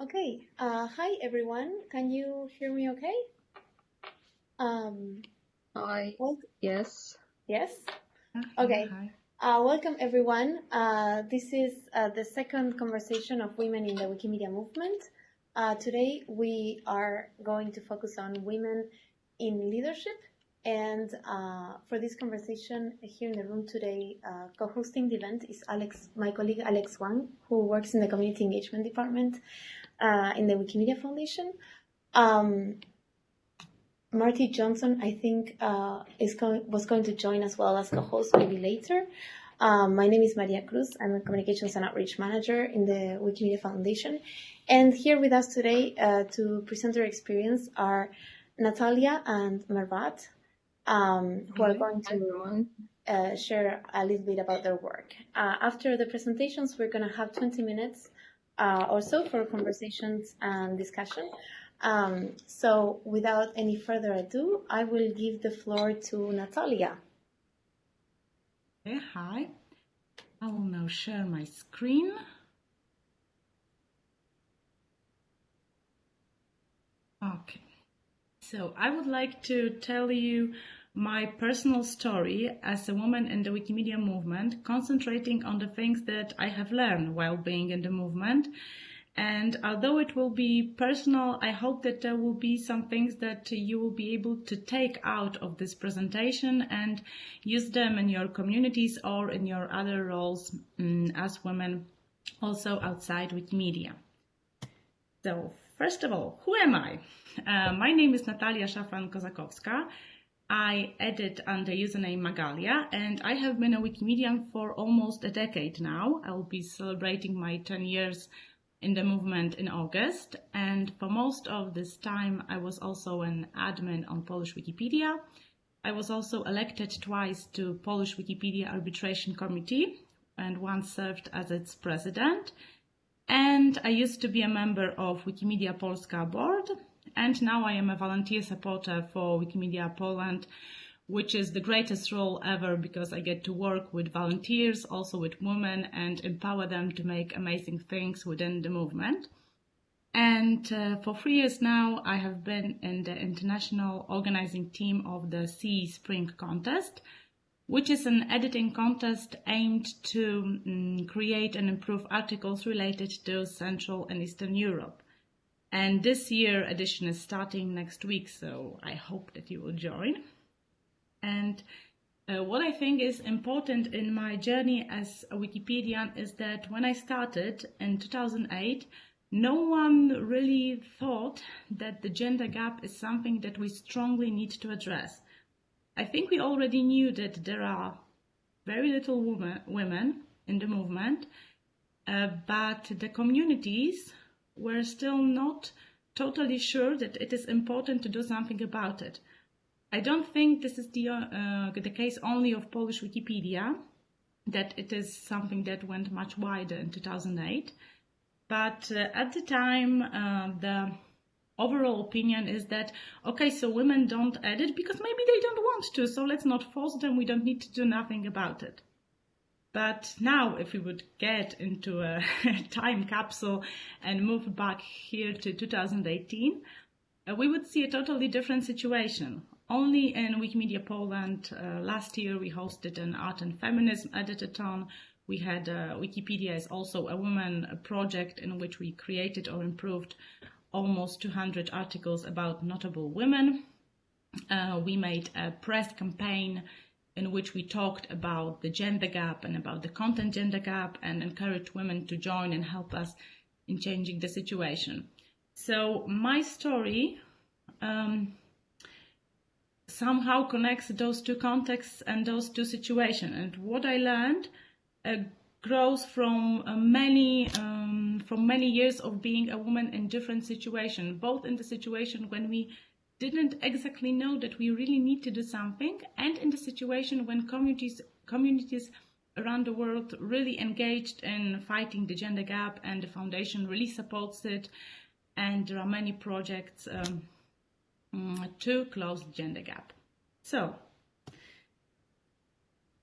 Okay. Uh, hi everyone. Can you hear me okay? Um, Hi. well, Yes. yes. Okay. hi. Uh, welcome everyone. Uh, this is uh, the second conversation of women in the Wikimedia movement. Uh, today we are going to focus on women in leadership. And uh, for this conversation here in the room today, uh, co-hosting the event is Alex, my colleague Alex Wang, who works in the community engagement department uh, in the Wikimedia Foundation. Um, Marti Johnson, I think, uh, is going, was going to join as well as co-host maybe later. Um, my name is Maria Cruz. I'm a communications and outreach manager in the Wikimedia Foundation. And here with us today uh, to present their experience are Natalia and Mervat, um, who are going to uh, share a little bit about their work. Uh, after the presentations, we're going to have 20 minutes uh, or so for conversations and discussion. Um, so, without any further ado, I will give the floor to Natalia. Okay, hi. I will now share my screen. Okay. So I would like to tell you my personal story as a woman in the Wikimedia movement, concentrating on the things that I have learned while being in the movement. And although it will be personal, I hope that there will be some things that you will be able to take out of this presentation and use them in your communities or in your other roles mm, as women, also outside Wikimedia. So, first of all, who am I? Uh, my name is Natalia Szafran-Kozakowska. I edit under username Magalia, and I have been a Wikimedian for almost a decade now. I will be celebrating my 10 years in the movement in August, and for most of this time, I was also an admin on Polish Wikipedia. I was also elected twice to Polish Wikipedia Arbitration Committee, and once served as its president. And I used to be a member of Wikimedia Polska board, and now I am a volunteer supporter for Wikimedia Poland, which is the greatest role ever because I get to work with volunteers, also with women, and empower them to make amazing things within the movement. And uh, for three years now, I have been in the international organizing team of the CEE Spring Contest, which is an editing contest aimed to mm, create and improve articles related to Central and Eastern Europe. And this year edition is starting next week, so I hope that you will join. And uh, what I think is important in my journey as a Wikipedian is that when I started in 2008, no one really thought that the gender gap is something that we strongly need to address. I think we already knew that there are very little women, women in the movement, uh, but the communities were still not totally sure that it is important to do something about it. I don't think this is the, uh, the case only of Polish Wikipedia, that it is something that went much wider in 2008. But uh, at the time, uh, the overall opinion is that, okay, so women don't edit because maybe they don't want to, so let's not force them, we don't need to do nothing about it. But now, if we would get into a time capsule and move back here to 2018, uh, we would see a totally different situation. Only in Wikimedia Poland uh, last year we hosted an art and feminism editathon. We had uh, Wikipedia is also a woman project in which we created or improved almost 200 articles about notable women. Uh, we made a press campaign in which we talked about the gender gap and about the content gender gap and encouraged women to join and help us in changing the situation. So my story um, somehow connects those two contexts and those two situations. And what I learned uh, grows from uh, many um, from many years of being a woman in different situations, both in the situation when we didn't exactly know that we really need to do something, and in the situation when communities communities around the world really engaged in fighting the gender gap, and the foundation really supports it, and there are many projects um, mm, to close the gender gap. So,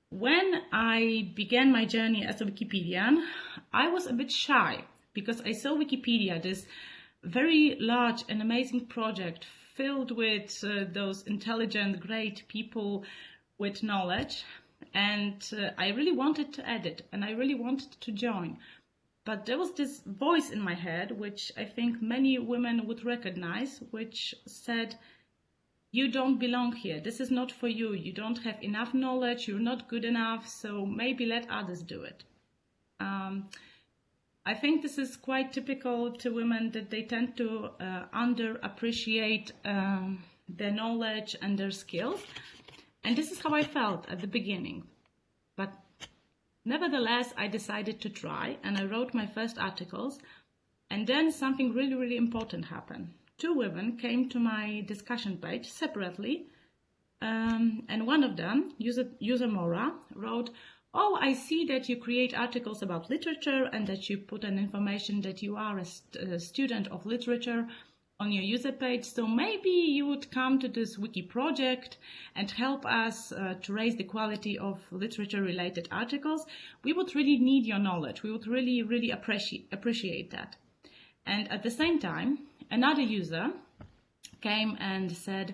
when I began my journey as a Wikipedian, I was a bit shy because I saw Wikipedia, this very large and amazing project filled with uh, those intelligent, great people with knowledge. And uh, I really wanted to edit and I really wanted to join. But there was this voice in my head, which I think many women would recognize, which said, you don't belong here. This is not for you. You don't have enough knowledge. You're not good enough. So maybe let others do it. Um, I think this is quite typical to women that they tend to uh, underappreciate um, their knowledge and their skills. And this is how I felt at the beginning. But nevertheless, I decided to try and I wrote my first articles. And then something really, really important happened two women came to my discussion page separately, um, and one of them, user, user Mora, wrote, Oh, I see that you create articles about literature and that you put an information that you are a, st- a student of literature on your user page. So maybe you would come to this wiki project and help us uh, to raise the quality of literature related articles. We would really need your knowledge. We would really, really appreciate, appreciate that. And at the same time, another user came and said,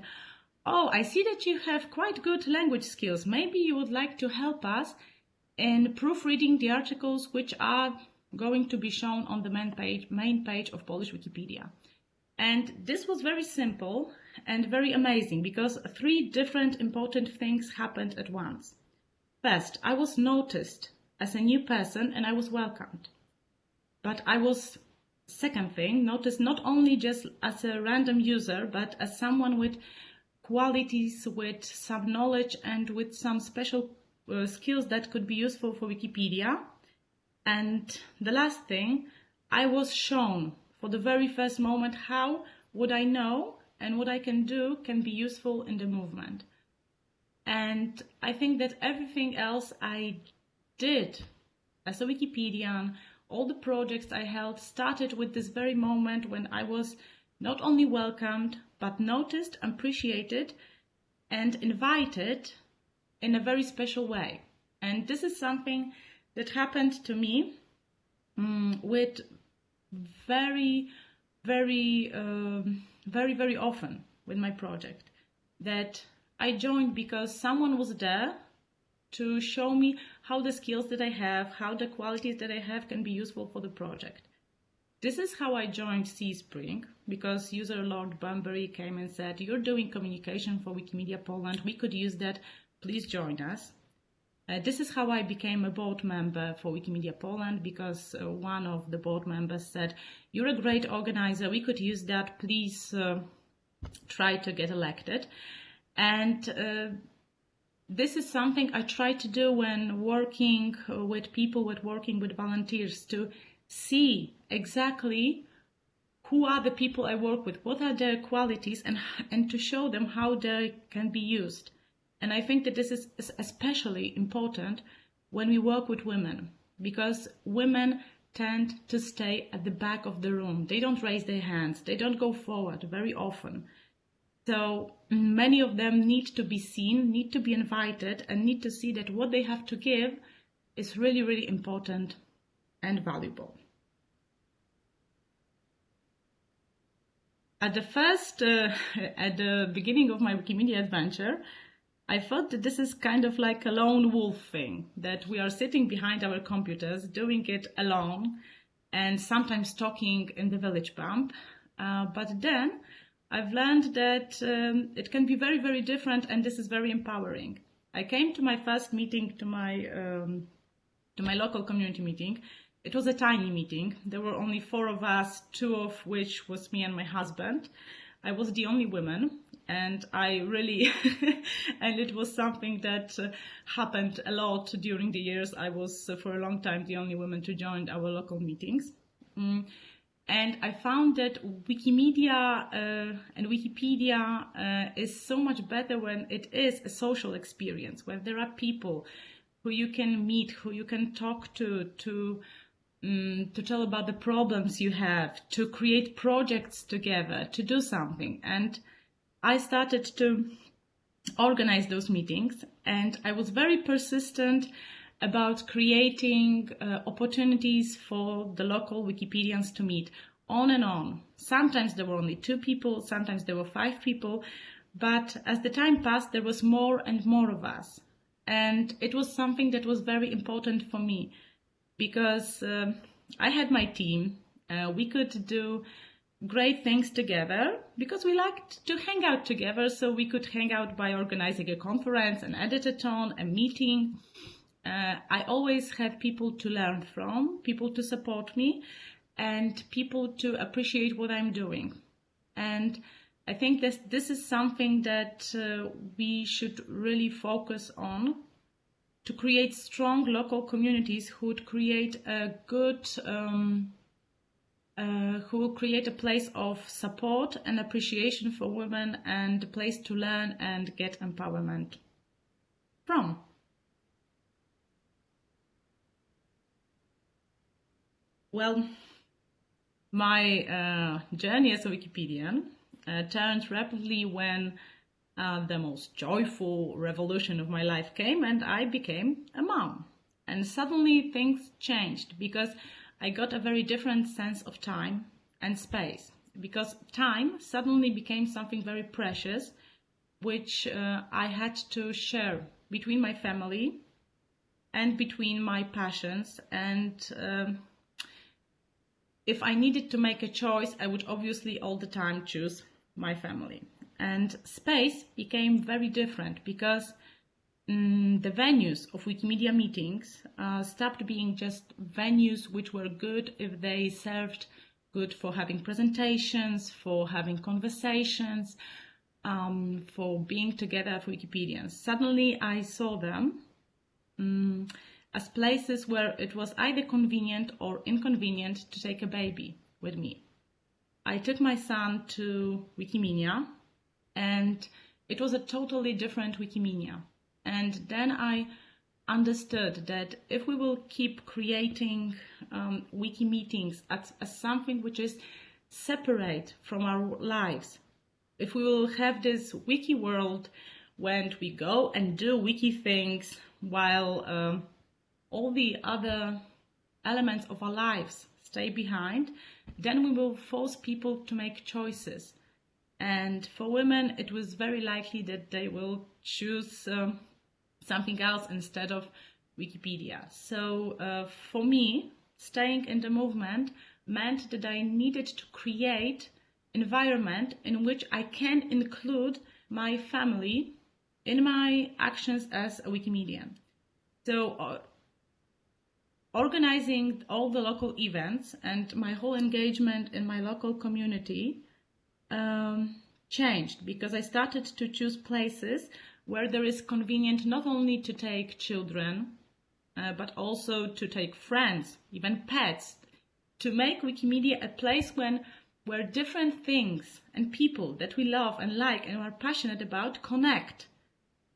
Oh, I see that you have quite good language skills. Maybe you would like to help us in proofreading the articles which are going to be shown on the main page, main page of Polish Wikipedia. And this was very simple and very amazing because three different important things happened at once. First, I was noticed as a new person and I was welcomed. But I was Second thing, noticed not only just as a random user, but as someone with qualities, with some knowledge and with some special uh, skills that could be useful for Wikipedia. And the last thing, I was shown for the very first moment how what I know and what I can do can be useful in the movement. And I think that everything else I did as a Wikipedian all the projects I held started with this very moment when I was not only welcomed, but noticed, appreciated, and invited in a very special way. And this is something that happened to me um, with very, very, um, very, very often with my project. That I joined because someone was there to show me how the skills that I have, how the qualities that I have can be useful for the project. This is how I joined CEE Spring because user Lord Bunbury came and said, You're doing communication for Wikimedia Poland. We could use that. Please join us. Uh, this is how I became a board member for Wikimedia Poland because uh, one of the board members said, You're a great organizer. We could use that. Please uh, try to get elected. And uh, this is something I try to do when working with people, with working with volunteers, to see exactly who are the people I work with, what are their qualities, and and to show them how they can be used. And I think that this is especially important when we work with women, because women tend to stay at the back of the room. They don't raise their hands. They don't go forward very often. So many of them need to be seen, need to be invited, and need to see that what they have to give is really, really important and valuable. At the first, uh, at the beginning of my Wikimedia adventure, I thought that this is kind of like a lone wolf thing, that we are sitting behind our computers, doing it alone, and sometimes talking in the village pump. Uh, but then I've learned that um, it can be very, very different, and this is very empowering. I came to my first meeting, to my um, to my local community meeting. It was a tiny meeting. There were only four of us, two of which was me and my husband. I was the only woman, and I really, and it was something that uh, happened a lot during the years. I was uh, for a long time the only woman to join our local meetings. Mm. And I found that Wikimedia uh, and Wikipedia uh, is so much better when it is a social experience, where there are people who you can meet, who you can talk to, to um, to tell about the problems you have, to create projects together, to do something. And I started to organize those meetings, and I was very persistent about creating uh, opportunities for the local Wikipedians to meet on and on. Sometimes there were only two people, sometimes there were five people, but as the time passed, there was more and more of us. And it was something that was very important for me because uh, I had my team. Uh, we could do great things together because we liked to hang out together. So we could hang out by organizing a conference, an editathon, a meeting. Uh, I always had people to learn from, people to support me, and people to appreciate what I'm doing. And I think this this is something that uh, we should really focus on to create strong local communities who would create a good um, uh, who will create a place of support and appreciation for women and a place to learn and get empowerment from. Well, my uh, journey as a Wikipedian uh, turned rapidly when uh, the most joyful revolution of my life came and I became a mom. And suddenly things changed because I got a very different sense of time and space. Because time suddenly became something very precious, which uh, I had to share between my family and between my passions and um, if I needed to make a choice, I would obviously all the time choose my family. And space became very different because mm, the venues of Wikimedia meetings uh, stopped being just venues which were good if they served good for having presentations, for having conversations, um, for being together for Wikipedians. Suddenly I saw them um, as places where it was either convenient or inconvenient to take a baby with me. I took my son to Wikimedia and it was a totally different Wikimedia. And then I understood that if we will keep creating um, wiki meetings as, as something which is separate from our lives, if we will have this wiki world when we go and do wiki things while um, all the other elements of our lives stay behind, then we will force people to make choices. And for women, it was very likely that they will choose um, something else instead of Wikipedia. So uh, for me, staying in the movement meant that I needed to create environment in which I can include my family in my actions as a Wikimedian. So uh, organizing all the local events and my whole engagement in my local community um, changed because I started to choose places where there is convenient not only to take children, uh, but also to take friends, even pets, to make Wikimedia a place when where different things and people that we love and like and are passionate about connect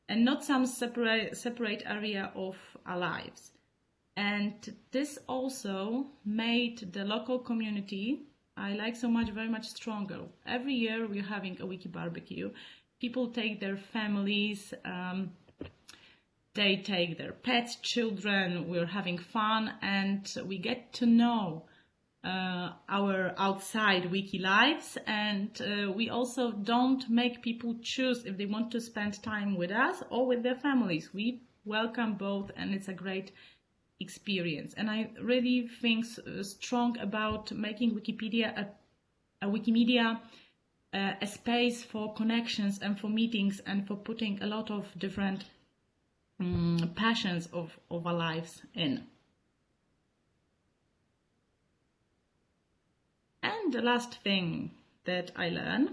and not some separate separate area of our lives. And this also made the local community I like so much, very much stronger. Every year we're having a wiki barbecue. People take their families, um, they take their pets, children, we're having fun, and we get to know uh, our outside wiki lives. And uh, we also don't make people choose if they want to spend time with us or with their families. We welcome both, and it's a great experience. And I really think strong about making Wikipedia a, a Wikimedia uh, a space for connections and for meetings and for putting a lot of different um, passions of, of our lives in. And the last thing that I learned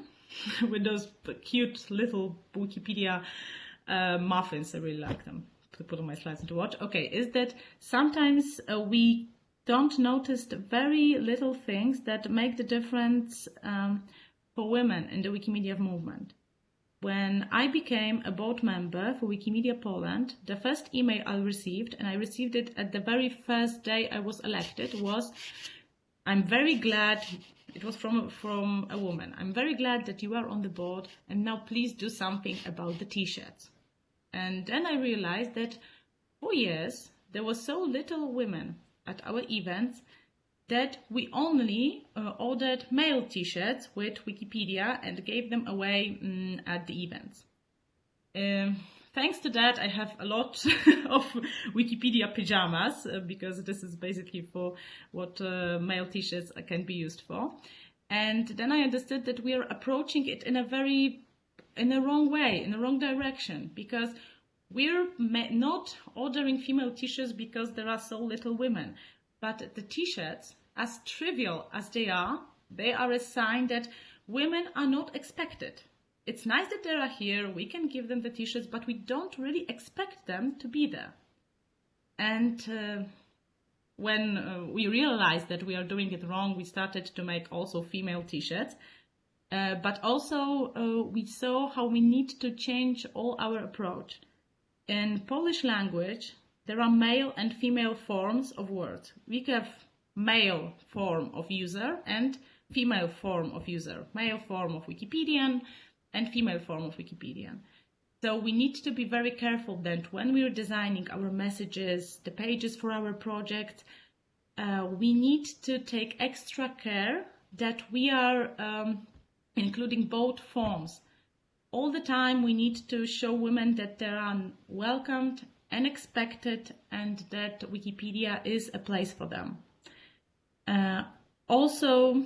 with those cute little Wikipedia uh, muffins, I really like them to put on my slides and to watch, okay, is that sometimes uh, we don't notice very little things that make the difference um, for women in the Wikimedia movement. When I became a board member for Wikimedia Poland, the first email I received, and I received it at the very first day I was elected, was I'm very glad it was from from a woman. I'm very glad that you are on the board and now please do something about the t-shirts. And then I realized that for years, there were so little women at our events that we only uh, ordered male t-shirts with Wikipedia and gave them away um, at the events. Um, thanks to that, I have a lot of Wikipedia pajamas uh, because this is basically for what uh, male t-shirts can be used for. And then I understood that we are approaching it in a very, in a wrong way, in the wrong direction, because we're not ordering female t-shirts because there are so little women. But the t-shirts, as trivial as they are, they are a sign that women are not expected. It's nice that they are here, we can give them the t-shirts, but we don't really expect them to be there. And uh, when uh, we realized that we are doing it wrong, we started to make also female t-shirts. Uh, but also uh, we saw how we need to change all our approach. In Polish language, there are male and female forms of words. We have male form of user and female form of user, male form of Wikipedian and female form of Wikipedian. So we need to be very careful that when we're designing our messages, the pages for our project, uh, we need to take extra care that we are um, including both forms. All the time we need to show women that they are welcomed and expected and that Wikipedia is a place for them. Uh, also,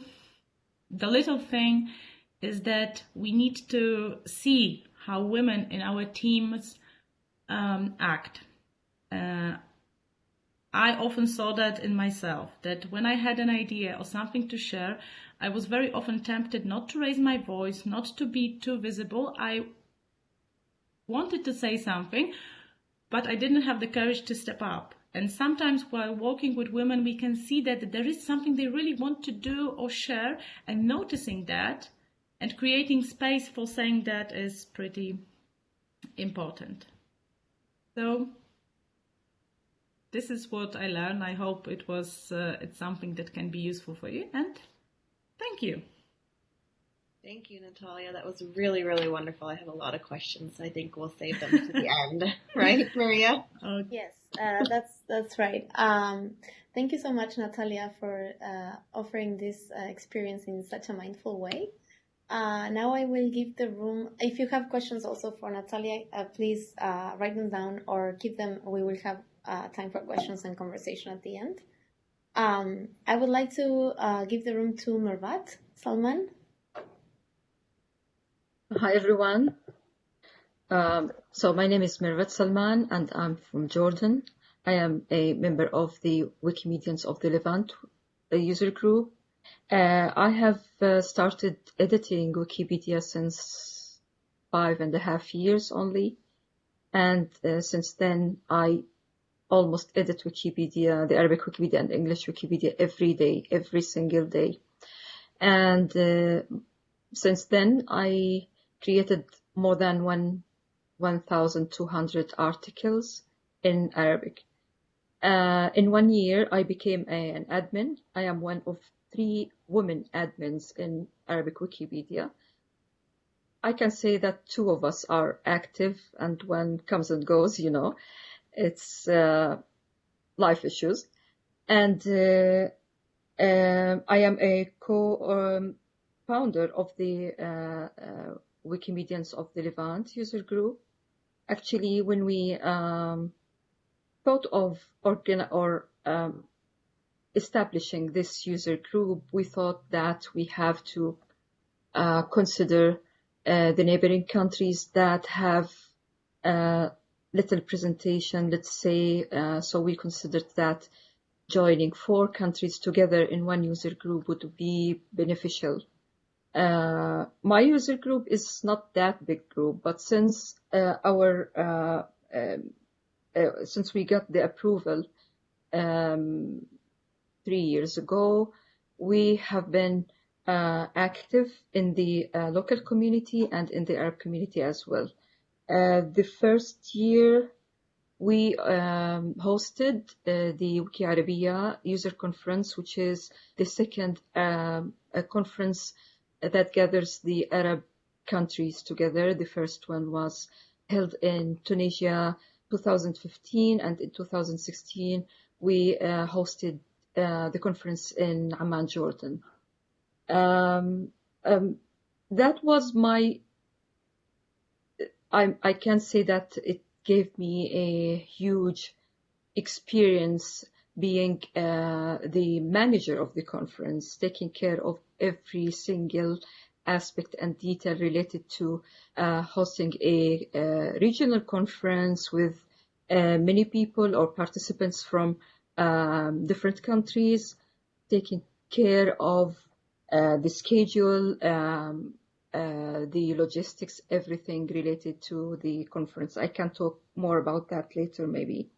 the little thing is that we need to see how women in our teams um, act. Uh, I often saw that in myself, that when I had an idea or something to share, I was very often tempted not to raise my voice, not to be too visible. I wanted to say something, but I didn't have the courage to step up. And sometimes while walking with women, we can see that there is something they really want to do or share, and noticing that and creating space for saying that is pretty important. So this is what I learned. I hope it was uh, it's something that can be useful for you. And thank you. Thank you, Natalia. That was really, really wonderful. I have a lot of questions. I think we'll save them to the end, right, Maria? Oh. Yes, uh, that's that's right. Um, thank you so much, Natalia, for uh, offering this uh, experience in such a mindful way. Uh, now I will give the room. If you have questions also for Natalia, uh, please uh, write them down or keep them. We will have uh, time for questions and conversation at the end. Um, I would like to uh, give the room to Mervat Salman. Hi everyone. Um, so my name is Mervat Salman and I'm from Jordan. I am a member of the Wikimedians of the Levant a user group uh, I have uh, started editing Wikipedia since five and a half years only. And uh, since then, I almost edit Wikipedia, the Arabic Wikipedia and English Wikipedia every day, every single day. And uh, since then, I created more than one 1,200 articles in Arabic. Uh, in one year, I became a, an admin. I am one of three women admins in Arabic Wikipedia. I can say that two of us are active and one comes and goes, you know, it's uh, life issues. And uh, uh, I am a co-founder um, of the uh, uh, Wikimedians of the Levant user group. Actually, when we um, thought of organ or um, establishing this user group, we thought that we have to uh, consider uh, the neighboring countries that have uh, little presentation, let's say. Uh, so we considered that joining four countries together in one user group would be beneficial. Uh, my user group is not that big group, but since uh, our um, since we got the approval um, three years ago. We have been uh, active in the uh, local community and in the Arab community as well. Uh, the first year we um, hosted uh, the Wiki Arabia user conference, which is the second um, conference that gathers the Arab countries together. The first one was held in Tunisia 2015 and in 2016 we uh, hosted uh, the conference in Amman, Jordan. Um, um, that was my, I, I can say that it gave me a huge experience being uh, the manager of the conference, taking care of every single aspect and detail related to uh, hosting a, a, regional conference with uh, many people or participants from um, different countries, taking care of uh, the schedule, um, uh, the logistics, everything related to the conference. I can talk more about that later, maybe.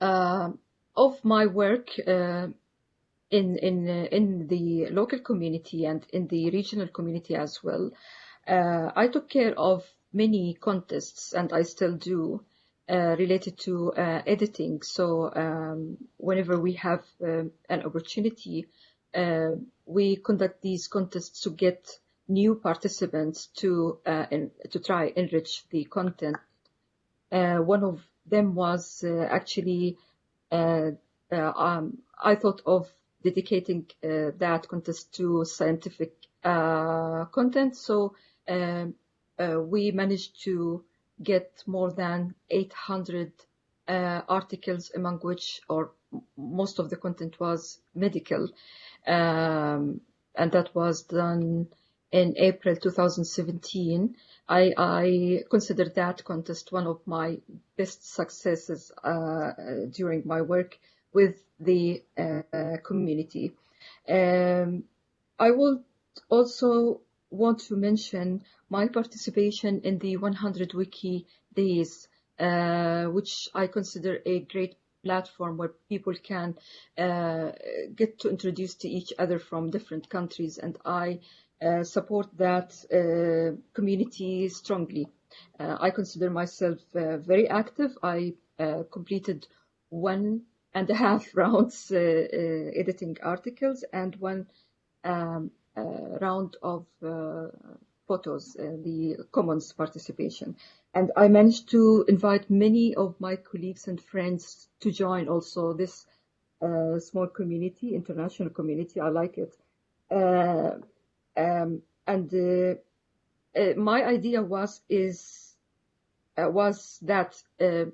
Uh, of my work uh, in in uh, in the local community and in the regional community as well, uh, I took care of many contests, and I still do. related to editing. So um, whenever we have um, an opportunity, we conduct these contests to get new participants to uh, in, to try enrich the content. Uh, one of them was uh, actually uh, uh, um, I thought of dedicating uh, that contest to scientific content. So um, we managed to get more than 800 articles, among which, or most of the content was medical um, and that was done in April 2017. I, I consider that contest one of my best successes uh, during my work with the uh, community. Um, I will also want to mention my participation in the 100 Wiki Days, uh, which I consider a great platform where people can uh, get to introduce to each other from different countries. And I uh, support that uh, community strongly. Uh, I consider myself very active. I completed one and a half rounds editing articles and one um, round of photos, the commons participation. And I managed to invite many of my colleagues and friends to join also this uh, small community, international community. I like it. Uh, um, and uh, uh my idea was is uh, was that uh,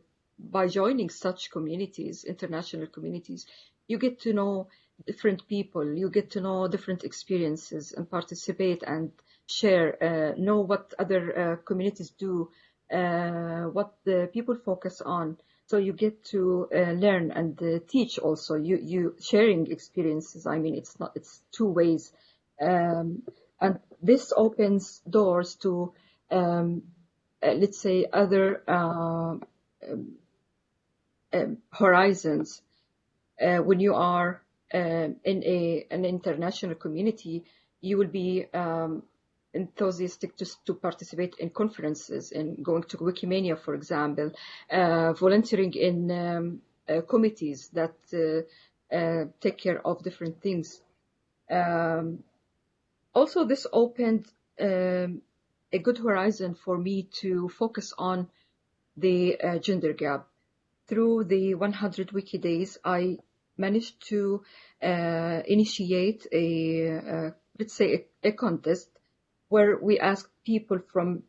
by joining such communities, international communities, you get to know different people, you get to know different experiences and participate and share, know what other communities do uh, what the people focus on. So you get to uh, learn and uh, teach also. You you sharing experiences. I mean, it's not it's two ways, um, and this opens doors to um, let's say other um, horizons. when you are in a an international community, you will be um, enthusiastic to, to participate in conferences and going to Wikimania, for example, uh, volunteering in um, uh, committees that uh, uh take care of different things. Um, also, this opened um, a good horizon for me to focus on the uh, gender gap. Through the 100 Wiki Days, I managed to uh, initiate a, let's say, a, a contest where we ask people from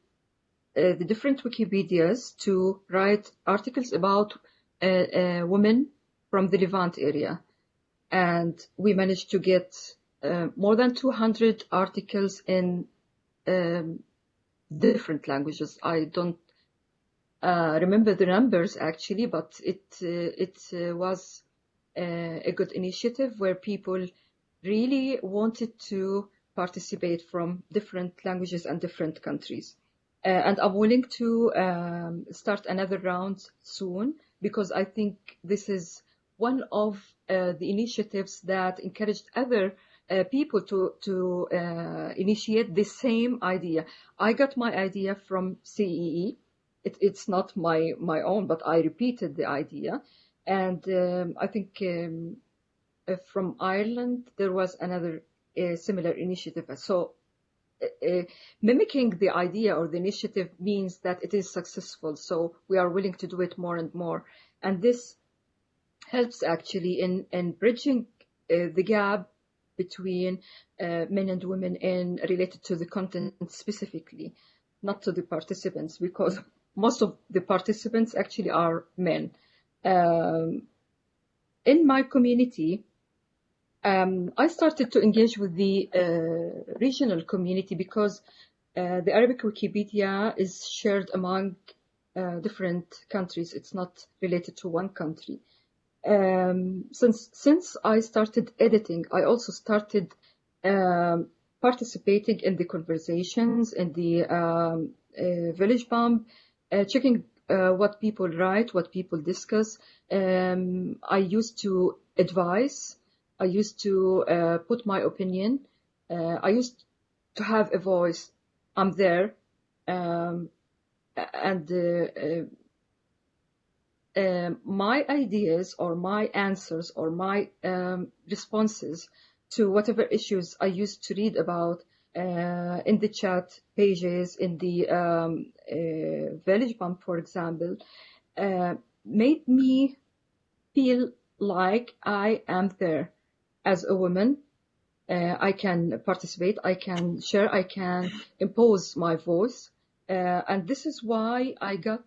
uh, the different Wikipedias to write articles about uh, uh, women from the Levant area. And we managed to get uh, more than 200 articles in um, different languages. I don't uh, remember the numbers actually, but it uh, it was a good initiative where people really wanted to participate from different languages and different countries. Uh, and I'm willing to um, start another round soon because I think this is one of uh, the initiatives that encouraged other uh, people to to uh, initiate the same idea. I got my idea from CEE. It, it's not my my own, but I repeated the idea, and um, I think um, uh, from Ireland there was another a similar initiative. So uh, mimicking the idea or the initiative means that it is successful. So we are willing to do it more and more. And this helps actually in, in bridging uh, the gap between uh, men and women in related to the content specifically, not to the participants, because most of the participants actually are men. Um, in my community, um, I started to engage with the uh, regional community because uh, the Arabic Wikipedia is shared among uh, different countries. It's not related to one country. Um, since since I started editing, I also started um, participating in the conversations in the um, uh, Village Pump, uh, checking uh, what people write, what people discuss. Um, I used to advise I used to uh, put my opinion. Uh, I used to have a voice. I'm there, um, and uh, uh my ideas or my answers or my um, responses to whatever issues I used to read about uh, in the chat pages, in the um, uh, Village Pump, for example, made me feel like I am there as a woman, uh, I can participate, I can share, I can impose my voice. Uh, and this is why I got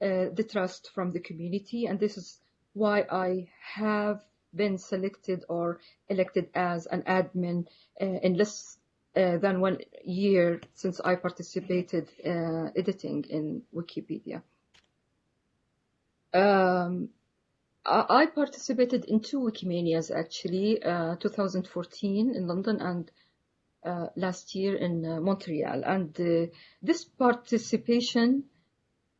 uh, the trust from the community. And this is why I have been selected or elected as an admin uh, in less uh, than one year since I participated uh, editing in Wikipedia. Um, I participated in two Wikimanias actually, uh, 2014 in London and uh, last year in uh, Montreal. And uh, this participation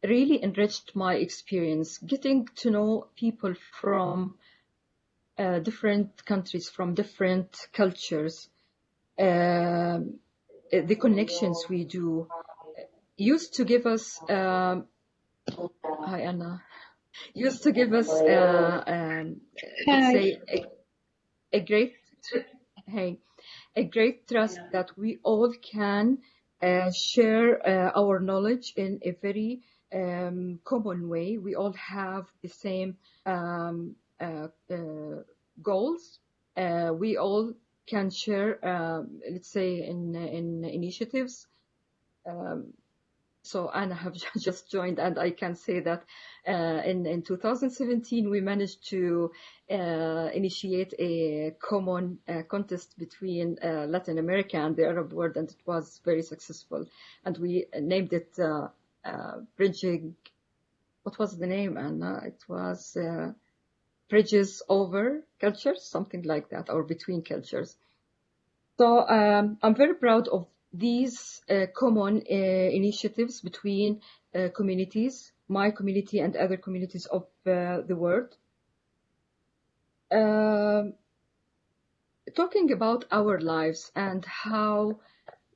really enriched my experience, getting to know people from uh, different countries, from different cultures. Um, the connections we do used to give us. Um, hi, Anna used to give us, uh, um, let's say, a, a great, hey, a great trust that we all can uh, share uh, our knowledge in a very um, common way. We all have the same um, uh, uh goals. Uh, we all can share, um, let's say, in in initiatives. Um, so Anna have just joined, and I can say that uh, in in 2017 we managed to uh, initiate a common uh, contest between uh, Latin America and the Arab world, and it was very successful. And we named it uh, uh, Bridging. What was the name, Anna? It was Bridges Over Cultures, something like that, or Between Cultures. So um, I'm very proud of these uh, common uh, initiatives between uh, communities, my community and other communities of uh, the world. Um, talking about our lives and how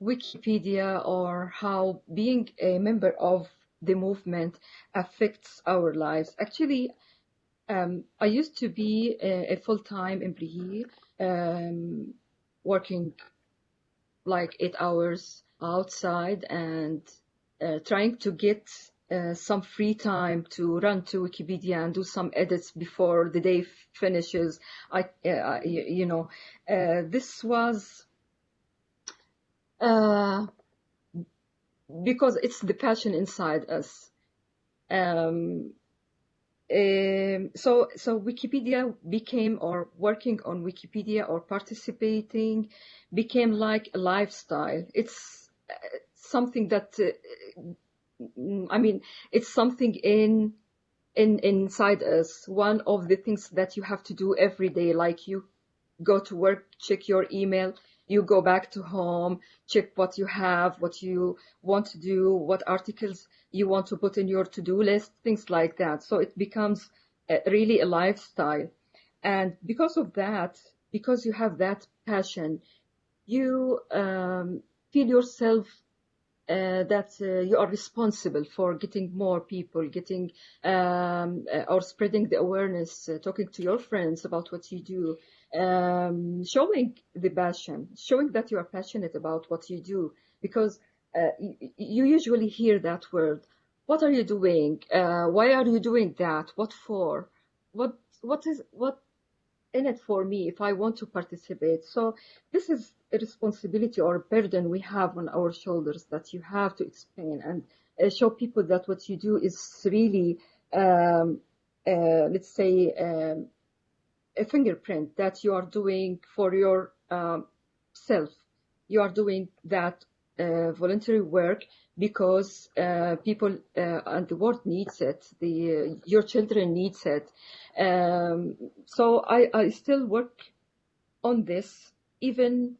Wikipedia or how being a member of the movement affects our lives. Actually, um, I used to be a, a full-time employee um, working like eight hours outside and uh, trying to get uh, some free time to run to Wikipedia and do some edits before the day finishes. I, uh, you know, uh, this was uh, because it's the passion inside us. Um, um, so, so Wikipedia became, or working on Wikipedia or participating became like a lifestyle. It's uh, something that, uh, I mean, it's something in, in, inside us. One of the things that you have to do every day, like you go to work, check your email, you go back to home, check what you have, what you want to do, what articles you want to put in your to-do list, things like that. So it becomes a, really a lifestyle. And because of that, because you have that passion, you um, feel yourself that uh, you are responsible for getting more people, getting um, uh, or spreading the awareness, uh, talking to your friends about what you do, um, showing the passion, showing that you are passionate about what you do, because uh, you, you usually hear that word. What are you doing? Uh, why are you doing that? What for? What what is what in it for me if I want to participate? So this is a responsibility or a burden we have on our shoulders that you have to explain and uh, show people that what you do is really, um, uh, let's say, um, a fingerprint that you are doing for your um, self. You are doing that voluntary work because uh, people uh, and the world needs it. The your children needs it. Um, so I, I still work on this even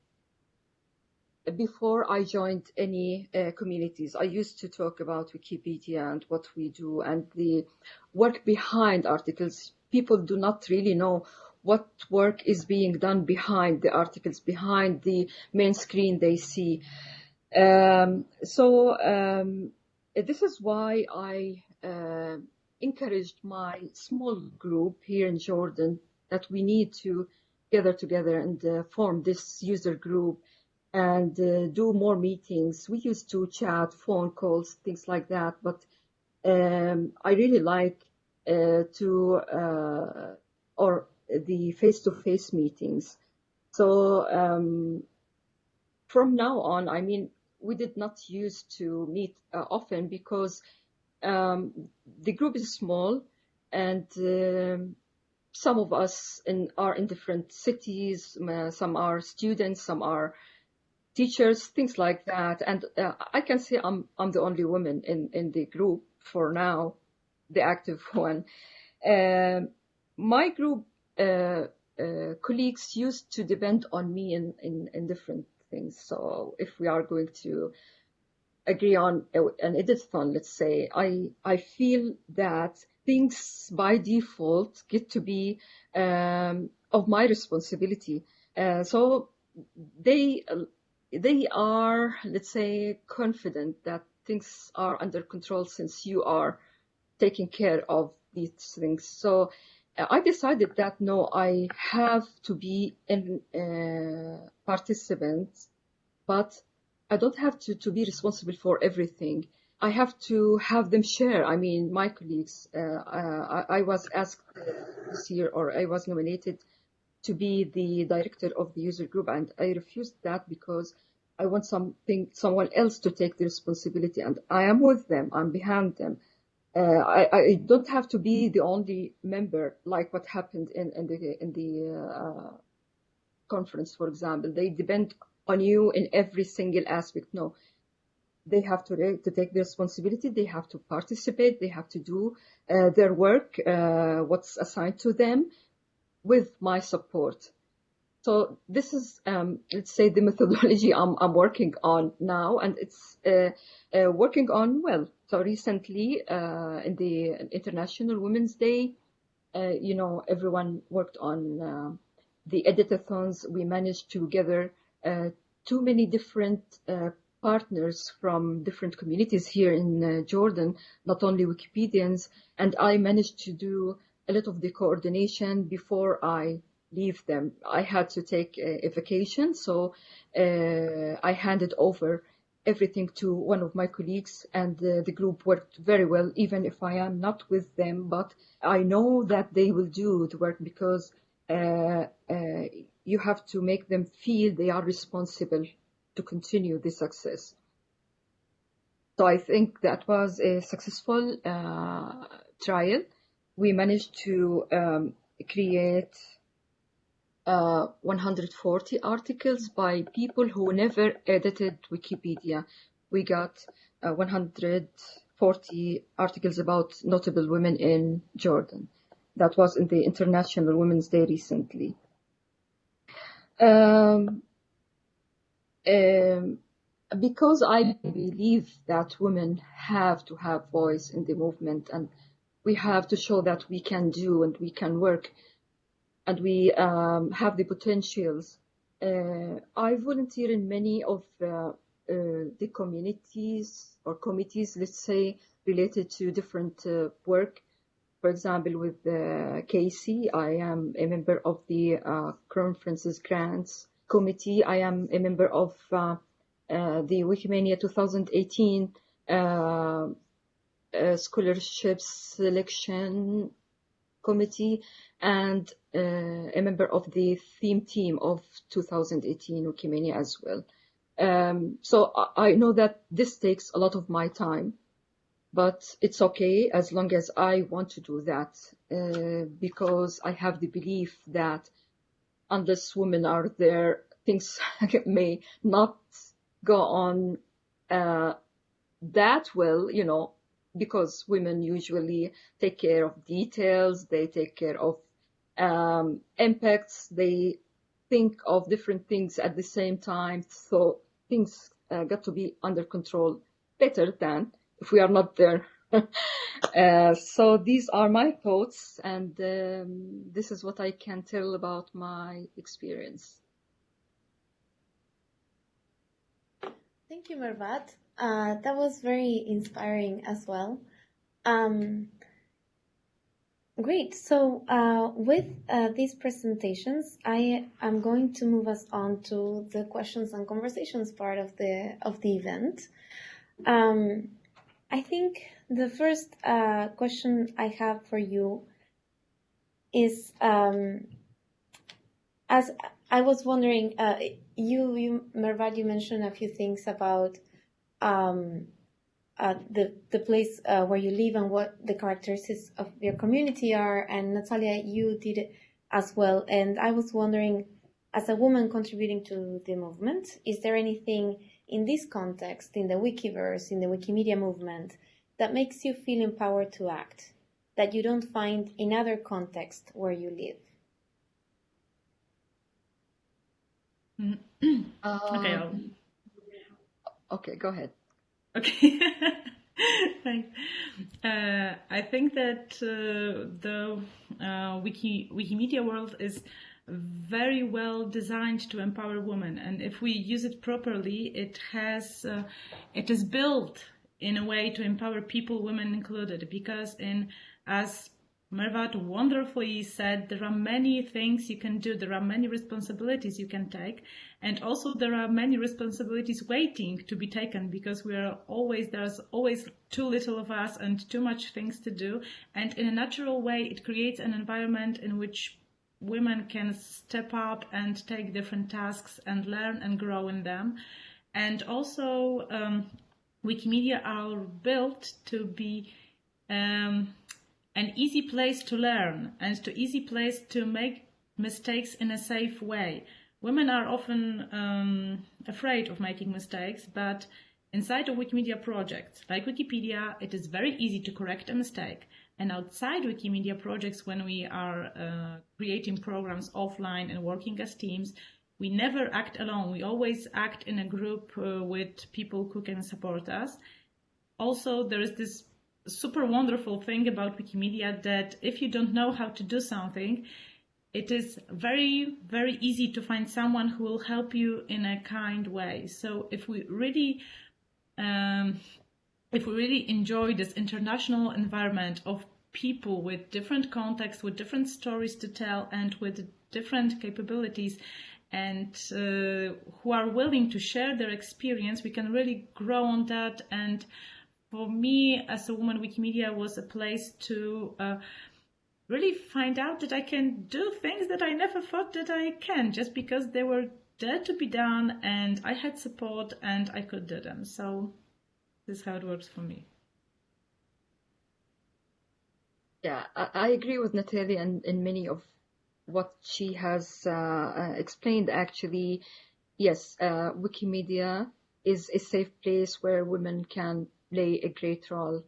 before I joined any uh, communities, I used to talk about Wikipedia and what we do and the work behind articles. People do not really know what work is being done behind the articles, behind the main screen they see. Um, so um, this is why I uh, encouraged my small group here in Jordan that we need to gather together and uh, form this user group and uh, do more meetings. We used to chat, phone calls, things like that. But um, I really like uh, to uh, or the face-to-face meetings. So um, from now on, I mean, we did not use to meet uh, often because um, the group is small and um, some of us in, are in different cities. Some are students, some are teachers, things like that. And uh, I can say I'm I'm the only woman in in the group for now, the active one. Uh, my group uh, uh, colleagues used to depend on me in, in in different things. So if we are going to agree on an editathon, let's say, I I feel that things by default get to be um, of my responsibility. Uh, so they they are, let's say, confident that things are under control since you are taking care of these things. So I decided that no, I have to be a uh, participant, but I don't have to, to be responsible for everything. I have to have them share. I mean, my colleagues, uh, I, I, was asked this year or I was nominated to be the director of the user group and I refused that because I want something, someone else to take the responsibility and I am with them, I'm behind them. Uh, I, I, don't have to be the only member like what happened in, in the, in the uh, conference, for example. They depend on you in every single aspect. No, they have to, to take the responsibility. They have to participate. They have to do uh, their work, uh, what's assigned to them with my support. So this is, um, let's say, the methodology I'm, I'm working on now, and it's uh, uh, working on well. So recently, uh, in the International Women's Day, uh, you know, everyone worked on uh, the editathons. We managed to gather uh, too many different partners from different communities here in Jordan, not only Wikipedians, and I managed to do a lot of the coordination before I leave them. I had to take a, vacation, so uh, I handed over everything to one of my colleagues, and uh, the group worked very well, even if I am not with them. But I know that they will do the work because uh, uh you have to make them feel they are responsible to continue the success. So I think that was a successful uh, trial. We managed to um, create uh, 140 articles by people who never edited Wikipedia. We got uh, 140 articles about notable women in Jordan. That was in the International Women's Day recently. Um, um, because I believe that women have to have voice in the movement and we have to show that we can do and we can work and we um, have the potentials. Uh, I volunteer in many of uh, uh, the communities or committees, let's say, related to different uh, work. For example, with uh, Casey, I am a member of the uh, Conferences Grants Committee. I am a member of uh, uh, the Wikimania 2018 uh, Scholarship Selection Committee and a member of the theme team of 2018 Wikimania as well. Um, so I know that this takes a lot of my time, but it's okay as long as I want to do that uh, because I have the belief that unless women are there, things may not go on uh, that well, you know, because women usually take care of details, they take care of um, impacts, they think of different things at the same time. So things uh, got to be under control better than if we are not there. uh, so these are my thoughts, and um, this is what I can tell about my experience. Thank you, Mervat. Uh, that was very inspiring as well. Um, great. So uh, with uh, these presentations, I am going to move us on to the questions and conversations part of the of the event. Um, I think the first uh, question I have for you is um, as I was wondering, uh, you, you Mervat, you mentioned a few things about um, uh, the the place uh, where you live and what the characteristics of your community are. And Natalia, you did it as well. And I was wondering, as a woman contributing to the movement, is there anything in this context, in the Wikiverse, in the Wikimedia movement, that makes you feel empowered to act that you don't find in other contexts where you live? Um, okay. I'll... Okay, go ahead. Okay. Thanks. Uh, I think that uh, the uh, Wiki Wikimedia world is very well designed to empower women, and if we use it properly, it has uh, it is built in a way to empower people, women included. Because in as Mervat wonderfully said there are many things you can do, there are many responsibilities you can take, and also there are many responsibilities waiting to be taken because we are always, there's always too little of us and too much things to do. And in a natural way, it creates an environment in which women can step up and take different tasks and learn and grow in them. And also, um, Wikimedia are built to be um, an easy place to learn and to easy place to make mistakes in a safe way. Women are often um, afraid of making mistakes, but inside of Wikimedia projects like Wikipedia, it is very easy to correct a mistake. And outside Wikimedia projects, when we are uh, creating programs offline and working as teams, we never act alone. We always act in a group uh, with people who can support us. Also, there is this super wonderful thing about Wikimedia that if you don't know how to do something, it is very, very easy to find someone who will help you in a kind way. So if we really, um, if we really enjoy this international environment of people with different contexts, with different stories to tell, and with different capabilities, and uh, who are willing to share their experience, we can really grow on that and for me as a woman, Wikimedia was a place to uh, really find out that I can do things that I never thought that I can, just because they were there to be done and I had support and I could do them. So this is how it works for me. Yeah, I, agree with Natalia and, and many of what she has uh, uh, explained. Actually, yes, uh, Wikimedia is a safe place where women can play a great role.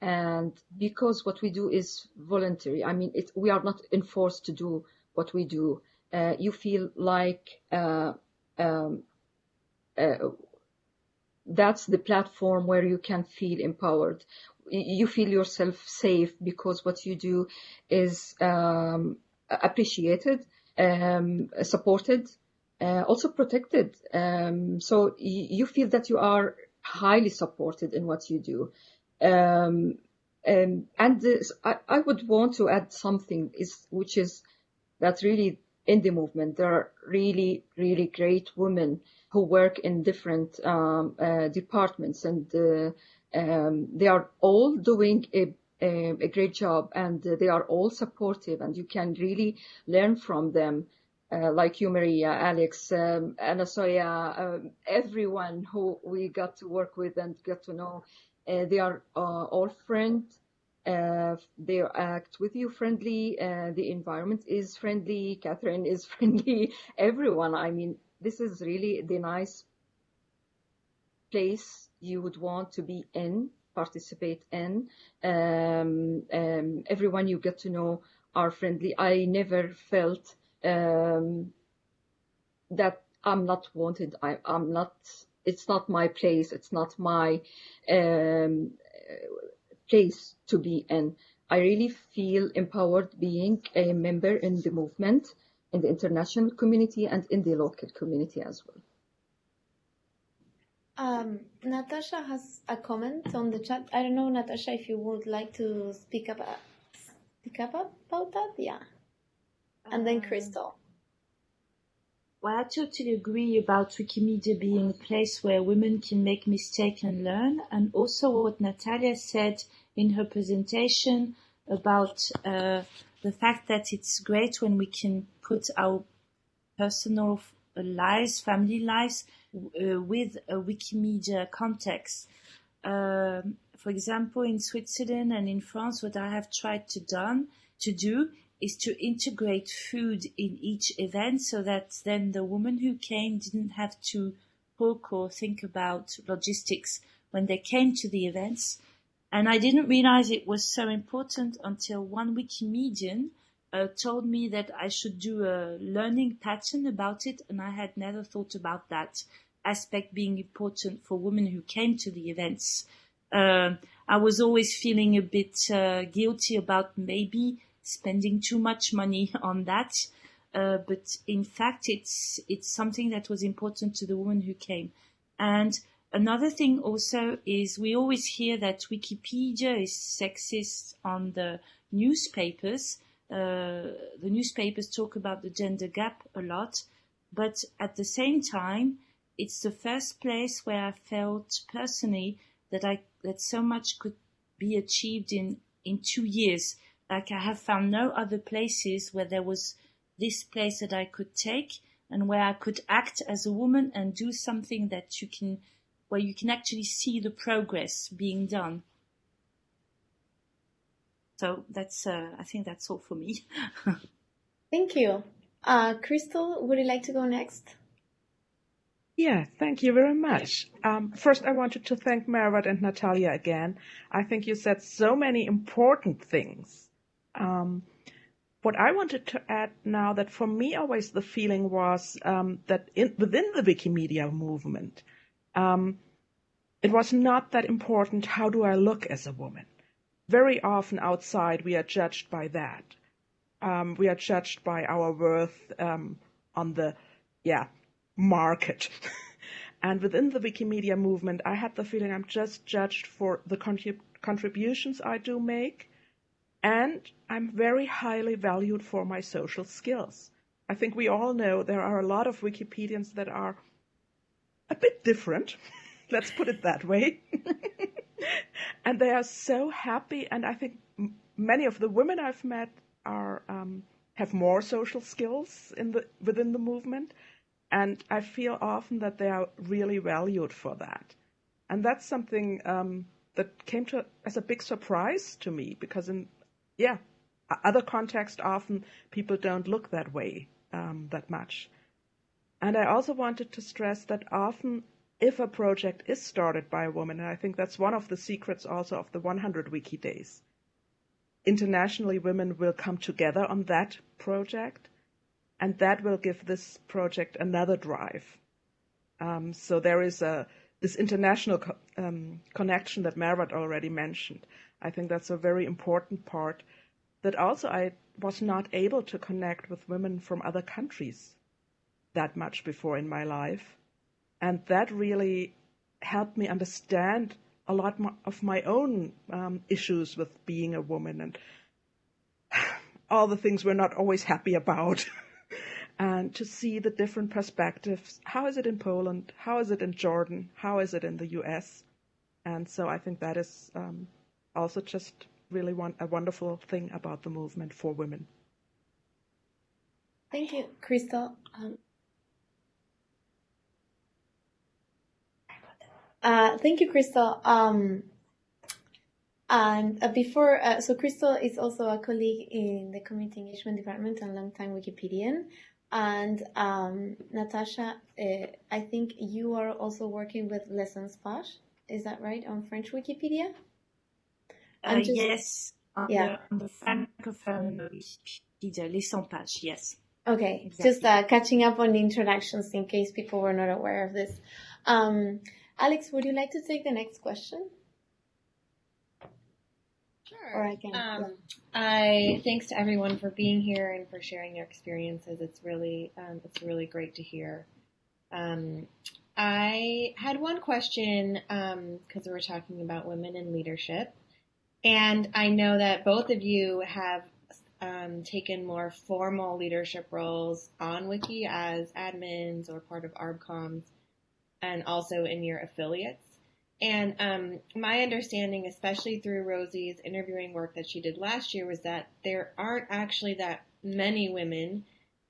And because what we do is voluntary, I mean, it, we are not enforced to do what we do. Uh, you feel like uh, um, uh, that's the platform where you can feel empowered. You feel yourself safe because what you do is um, appreciated, um, supported, uh, also protected. Um, so you feel that you are highly supported in what you do. Um, um, and this, I, I, would want to add something is which is that really in the movement there are really really great women who work in different um, uh, departments and uh, um, they are all doing a, a, a, great job and they are all supportive and you can really learn from them uh, like you, Maria, Alex, um, Anasuya, um, everyone who we got to work with and get to know. Uh, they are uh, all friends. Uh, they act with you friendly. Uh, the environment is friendly. Catherine is friendly. Everyone. I mean, this is really the nice place you would want to be in, participate in. Um, um, everyone you get to know are friendly. I never felt um, that I'm not wanted. I, am not. It's not my place. It's not my um, place to be in. I really feel empowered being a member in the movement, in the international community, and in the local community as well. Um, Natasha has a comment on the chat. I don't know, Natasha, if you would like to speak about speak up about that. Yeah and then um, Crystal. Well, I totally agree about Wikimedia being a place where women can make mistakes and learn, and also what Natalia said in her presentation about uh, the fact that it's great when we can put our personal lives, family lives, uh, with a Wikimedia context. Um, for example, in Switzerland and in France, what I have tried to done to do is to integrate food in each event so that then the woman who came didn't have to book or think about logistics when they came to the events. And I didn't realize it was so important until one Wikimedian uh, told me that I should do a learning pattern about it, and I had never thought about that aspect being important for women who came to the events. Uh, I was always feeling a bit uh, guilty about maybe spending too much money on that. Uh, but in fact, it's it's something that was important to the woman who came. And another thing also is we always hear that Wikipedia is sexist on the newspapers. Uh, the newspapers talk about the gender gap a lot, but at the same time, it's the first place where I felt personally that I that so much could be achieved in in two years like I have found no other places where there was this place that I could take and where I could act as a woman and do something that you can, where you can actually see the progress being done. So that's, uh, I think that's all for me. Thank you. Uh, Crystal, would you like to go next? Yeah, thank you very much. Um, first, I wanted to thank Mervat and Natalia again. I think you said so many important things um, what I wanted to add now that for me always the feeling was um, that in, within the Wikimedia movement, um, it was not that important how do I look as a woman. Very often outside we are judged by that. Um, we are judged by our worth um, on the yeah market. and within the Wikimedia movement, I had the feeling I'm just judged for the contrib- contributions I do make and I'm very highly valued for my social skills. I think we all know there are a lot of Wikipedians that are a bit different. Let's put it that way. and they are so happy. And I think many of the women I've met are um, have more social skills in the within the movement, and I feel often that they are really valued for that. And that's something um, that came to as a big surprise to me because in yeah, other contexts often people don't look that way um, that much. And I also wanted to stress that often if a project is started by a woman, and I think that's one of the secrets also of the 100 Wiki Days, internationally women will come together on that project, and that will give this project another drive. Um, so there is a this international co- um, connection that Mervat already mentioned. I think that's a very important part that also I was not able to connect with women from other countries. that much before in my life. And that really helped me understand a lot of my own um, issues with being a woman and all the things we're not always happy about. and to see the different perspectives. How is it in Poland? How is it in Jordan? How is it in the US? And so I think that is um, also just really a wonderful thing about the movement for women. Thank you, Crystal. Um, uh, thank you, Crystal. Um, and uh, before, uh, so Crystal is also a colleague in the Community Engagement Department and longtime Wikipedian. And um, Natasha, uh, I think you are also working with Les sans pagEs. Is that right on French Wikipedia? Uh, just, yes, on yeah. the, on the Francophone Wikipedia, Les sans pagEs, yes. Okay, exactly. just uh, catching up on the introductions in case people were not aware of this. Um, Alex, would you like to take the next question? Sure. Or I can. Um, I thanks to everyone for being here and for sharing their experiences. It's really um, it's really great to hear. Um, I had one question because um, we were talking about women in leadership, and I know that both of you have um, taken more formal leadership roles on Wiki as admins or part of ArbComs, and also in your affiliates. And um, my understanding, especially through Rosie's interviewing work that she did last year, was that there aren't actually that many women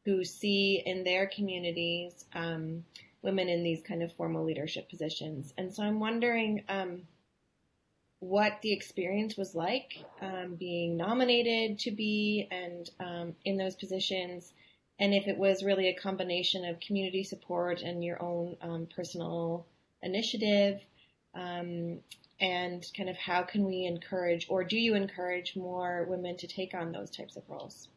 who see in their communities um, women in these kind of formal leadership positions. And so I'm wondering um, what the experience was like um, being nominated to be and um, in those positions, and if it was really a combination of community support and your own um, personal initiative um, and kind of how can we encourage, or do you encourage more women to take on those types of roles?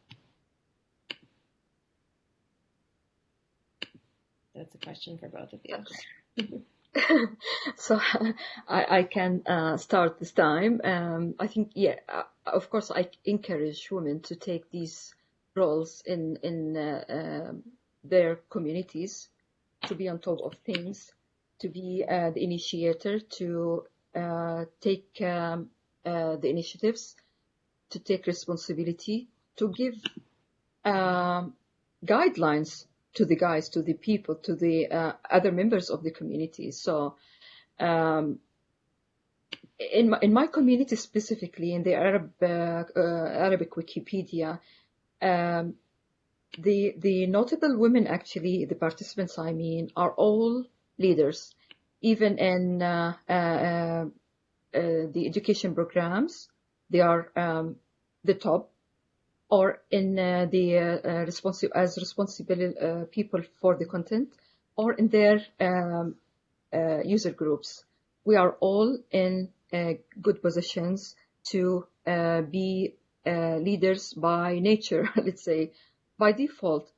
That's a question for both of you. so I, I can uh, start this time. Um, I think, yeah, uh, of course, I encourage women to take these roles in in uh, um, their communities, to be on top of things, to be uh, the initiator, to uh, take um, uh, the initiatives, to take responsibility, to give um, guidelines to the guys, to the people, to the uh, other members of the community. So, um, in my, in my community specifically, in the Arab uh, Arabic Wikipedia, um, the the notable women actually, the participants I mean, are all leaders, even in uh, uh, uh, the education programs. They are um, the top, or in the responsible as responsible people for the content, or in their um, user groups. We are all in good positions to be leaders by nature, let's say, by default.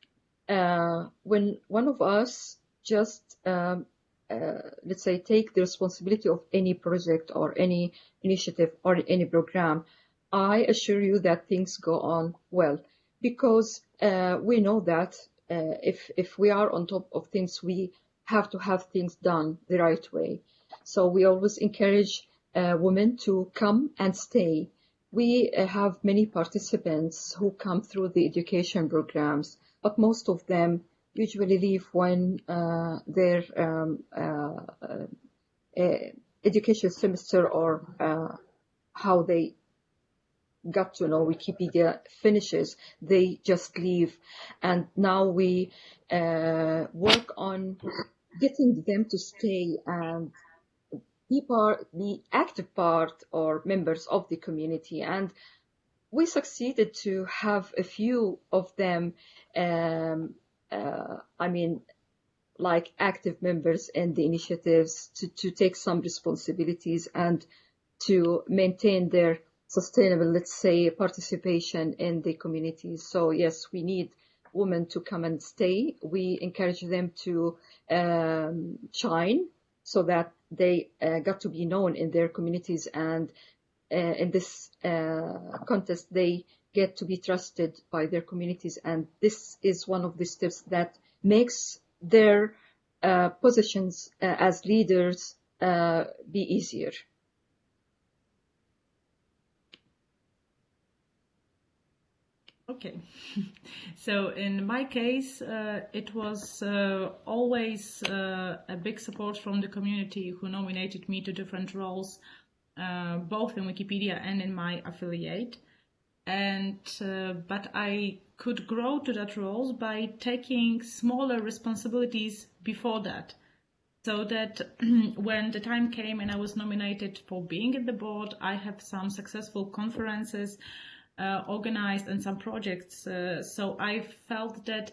Uh, when one of us just um, uh, let's say take the responsibility of any project or any initiative or any program, I assure you that things go on well because uh, we know that uh, if if we are on top of things, we have to have things done the right way. So we always encourage uh, women to come and stay. We uh, have many participants who come through the education programs, but most of them usually leave when uh, their um, uh, education semester or how they got to know Wikipedia finishes, they just leave. And now we uh, work on getting them to stay and be part, be active part or members of the community. And we succeeded to have a few of them um, uh, I mean, like active members in the initiatives to, to take some responsibilities and to maintain their sustainable, let's say, participation in the communities. So yes, we need women to come and stay. We encourage them to um, shine so that they uh, got to be known in their communities and uh, in this uh, contest they get to be trusted by their communities. And this is one of the steps that makes their uh, positions uh, as leaders uh, be easier. Okay, so in my case, uh, it was uh, always uh, a big support from the community who nominated me to different roles, uh, both in Wikipedia and in my affiliate. And uh, but I could grow to that role by taking smaller responsibilities before that, so that when the time came and I was nominated for being in the board, I have some successful conferences organized and some projects. Uh, so I felt that,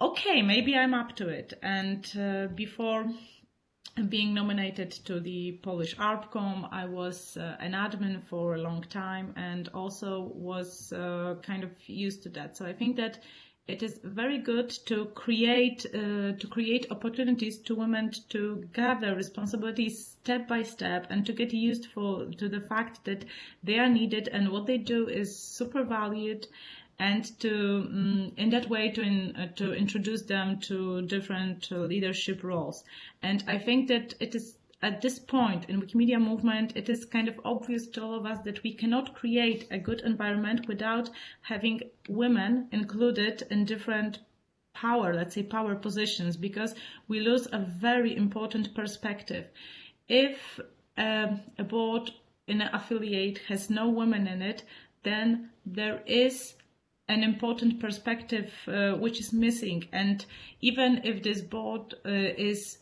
okay, maybe I'm up to it. And uh, before being nominated to the Polish ArbCom, I was uh, an admin for a long time and also was uh, kind of used to that. So I think that it is very good to create uh, to create opportunities to women to gather responsibilities step by step and to get used for to the fact that they are needed and what they do is super valued and to um, in that way to in, uh, to introduce them to different uh, leadership roles. And i think that it is at this point in Wikimedia movement, it is kind of obvious to all of us that we cannot create a good environment without having women included in different power, let's say power positions, because we lose a very important perspective. If um, a board in an affiliate has no women in it, then there is an important perspective uh, which is missing. And even if this board uh, is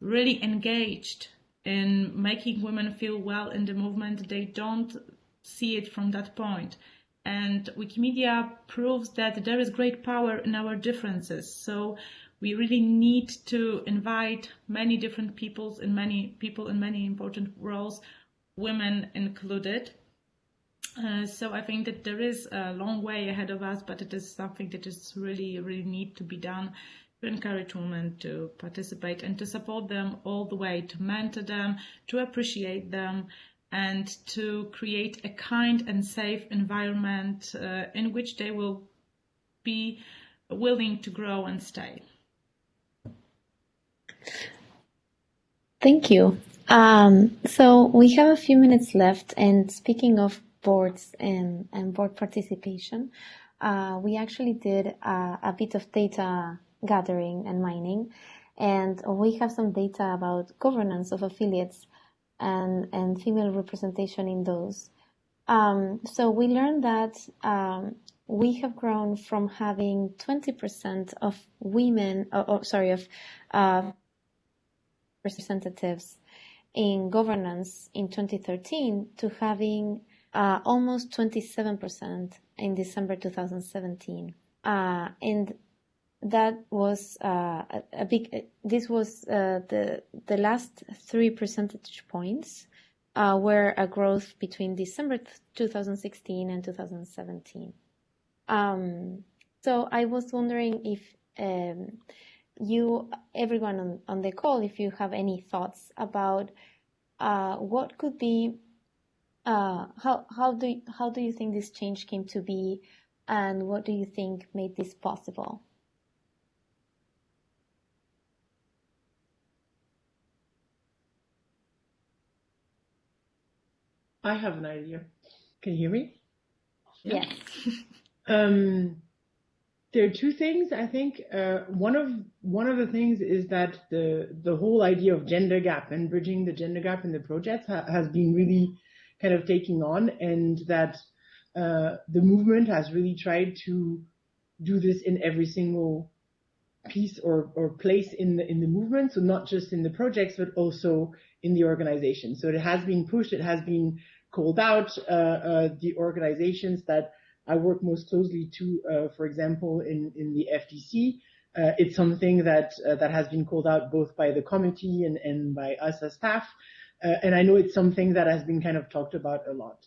really engaged in making women feel well in the movement, they don't see it from that point. And Wikimedia proves that there is great power in our differences. So we really need to invite many different peoples and many people in many important roles, women included. Uh, so I think that there is a long way ahead of us, but it is something that is really, really need to be done encourage women to participate and to support them all the way, to mentor them, to appreciate them, and to create a kind and safe environment uh, in which they will be willing to grow and stay. Thank you. Um, so we have a few minutes left, and speaking of boards and, and board participation, uh, we actually did uh, a bit of data gathering and mining. And we have some data about governance of affiliates and, and female representation in those. Um, so we learned that um, we have grown from having 20% of women, or, or sorry, of uh, representatives in governance in 2013 to having uh, almost 27% in December 2017. Uh, and that was uh, a, big. This was uh, the the last three percentage points uh, were a growth between December 2016 and 2017. Um, so I was wondering if um, you, everyone on, on the call, if you have any thoughts about uh, what could be, uh, how how do how do you think this change came to be, and what do you think made this possible? I have an idea. Can you hear me? Yes. um, there are two things I think. Uh, one of one of the things is that the the whole idea of gender gap and bridging the gender gap in the projects ha- has been really kind of taking on, and that uh, the movement has really tried to do this in every single piece or, or place in the in the movement. So not just in the projects, but also in the organization. So it has been pushed. It has been called out. Uh, uh, the organizations that I work most closely to, uh, for example, in, in the FDC, it's something that that has been called out both by the committee and, and by us as staff. and I know it's something that has been kind of talked about a lot.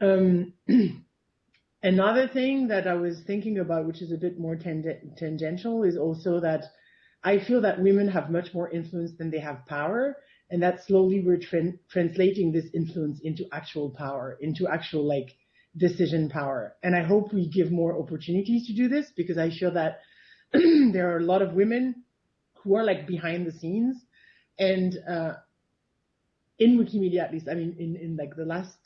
Um, another thing that I was thinking about, which is a bit more tangential, is also that I feel that women have much more influence than they have power and that slowly we're tra- translating this influence into actual power, into actual like decision power. And I hope we give more opportunities to do this because I feel that there are a lot of women who are like behind the scenes and uh, in Wikimedia at least, I mean, in, in like the last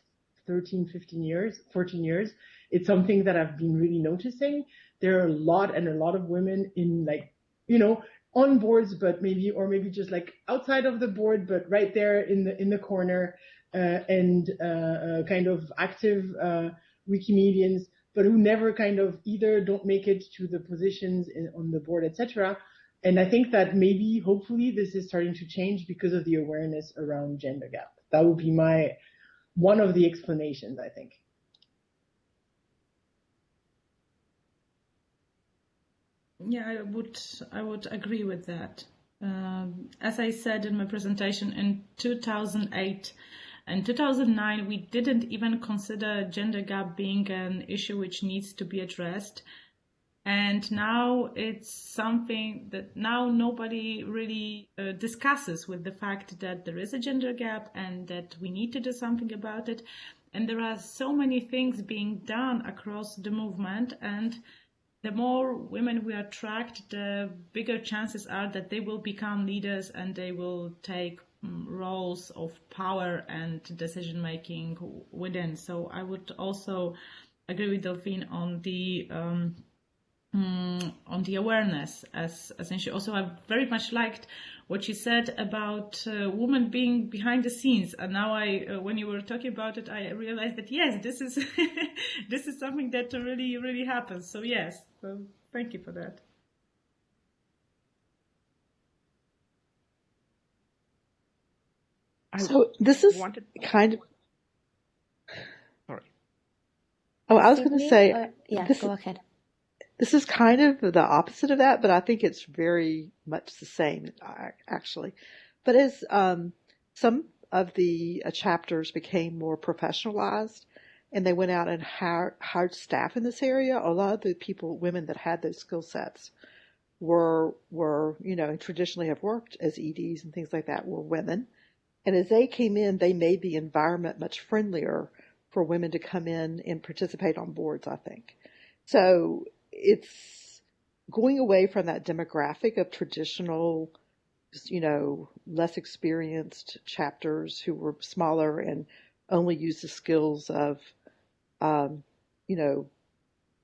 13, 15 years, 14 years, it's something that I've been really noticing. There are a lot and a lot of women in like, you know, on boards, but maybe, or maybe just like outside of the board, but right there in the, in the corner, uh, and, uh, uh kind of active, uh, Wikimedians, but who never kind of either don't make it to the positions in, on the board, etc. And I think that maybe, hopefully, this is starting to change because of the awareness around gender gap. That would be my one of the explanations, I think. Yeah, I would I would agree with that. Um, as I said in my presentation, in 2008 and 2009, we didn't even consider gender gap being an issue which needs to be addressed and now it's something that now nobody really uh, discusses with the fact that there is a gender gap and that we need to do something about it and there are so many things being done across the movement and the more women we attract the bigger chances are that they will become leaders and they will take um, roles of power and decision making within. So i would also agree with delphine on the um, um, on the awareness. As essentially also I very much liked what she said about uh, women being behind the scenes. And now I uh, when you were talking about it I realized that yes this is this is something that really really happens. So yes so thank you for that. So this is wanted... kind of sorry. Oh I was going to say uh, yeah go ahead. this is kind of the opposite of that, but I think it's very much the same, actually. But as um, some of the uh, chapters became more professionalized and they went out and hired, hired staff in this area, a lot of the people, women that had those skill sets were, were, you know, traditionally have worked as EDs and things like that were women. And as they came in, they made the environment much friendlier for women to come in and participate on boards, I think. So it's going away from that demographic of traditional, you know, less experienced chapters who were smaller and only use the skills of, um, you know,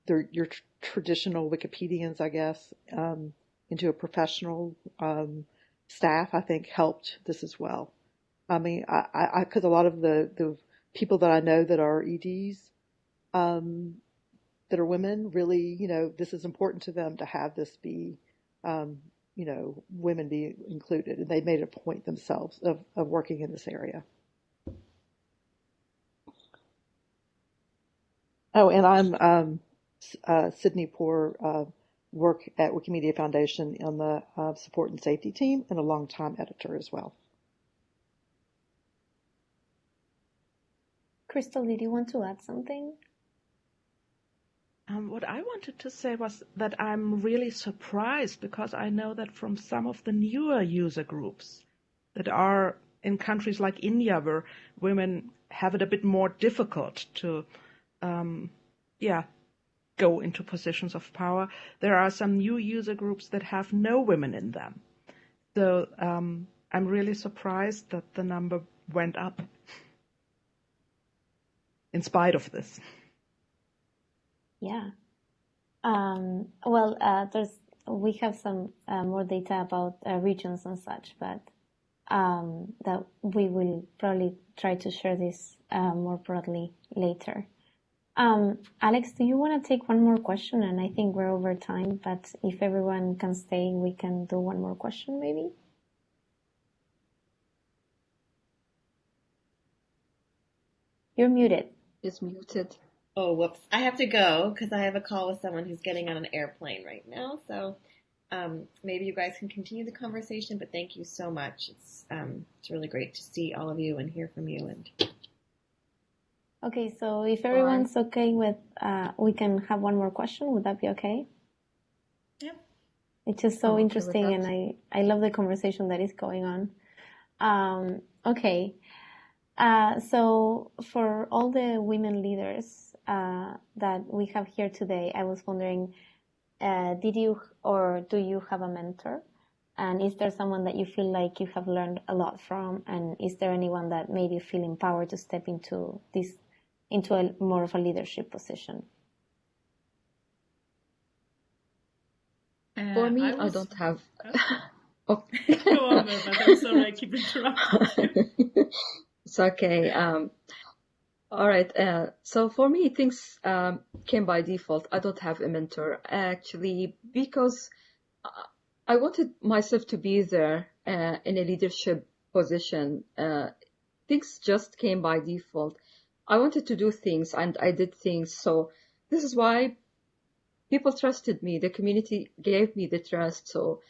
their, your tr- traditional Wikipedians, I guess, um, into a professional um, staff, I think helped this as well. I mean, I, because a lot of the, the people that I know that are EDs, um, that are women really, you know, this is important to them to have this be, um, you know, women be included. And they made a point themselves of, of working in this area. Oh, and I'm um, uh, Sydney Poore, uh, work at Wikimedia Foundation on the uh, support and safety team and a longtime editor as well. Crystal, did you want to add something? Um, what I wanted to say was that I'm really surprised because I know that from some of the newer user groups that are in countries like India where women have it a bit more difficult to, um, yeah, go into positions of power, there are some new user groups that have no women in them. So um, I'm really surprised that the number went up in spite of this. Yeah. Um, well, uh, there's we have some uh, more data about uh, regions and such, but um, that we will probably try to share this uh, more broadly later. Um, Alex, do you want to take one more question? And I think we're over time, but if everyone can stay, we can do one more question maybe. You're muted. It's muted. Oh, whoops. I have to go because I have a call with someone who's getting on an airplane right now. So um, maybe you guys can continue the conversation, but thank you so much. It's, um, it's really great to see all of you and hear from you. And Okay, so if everyone's okay with, uh, we can have one more question. Would that be okay? Yeah. It's just so interesting and I, I love the conversation that is going on. Um, okay. Uh, so for all the women leaders uh, that we have here today, I was wondering uh, did you or do you have a mentor? And is there someone that you feel like you have learned a lot from? And is there anyone that made you feel empowered to step into this, into a more of a leadership position? Uh, For me, I, was... I, don't have. oh. Go on, I'm sorry, I keep interrupting you. it's okay. Um, all right. Uh, so for me, things um, came by default. I don't have a mentor actually because I wanted myself to be there uh, in a leadership position. Uh, things just came by default. I wanted to do things and I did things. So this is why people trusted me. The community gave me the trust. So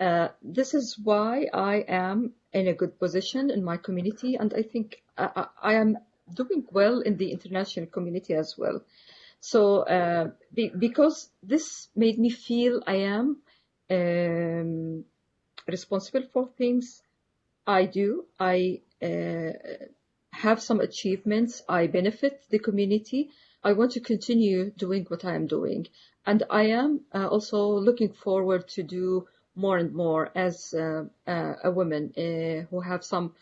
uh, this is why I am in a good position in my community, and I think I, I am doing well in the international community as well. So uh, be, because this made me feel I am um, responsible for things I do. I uh, have some achievements. I benefit the community. I want to continue doing what I am doing. And I am uh, also looking forward to do more and more as uh, uh a woman uh, who have some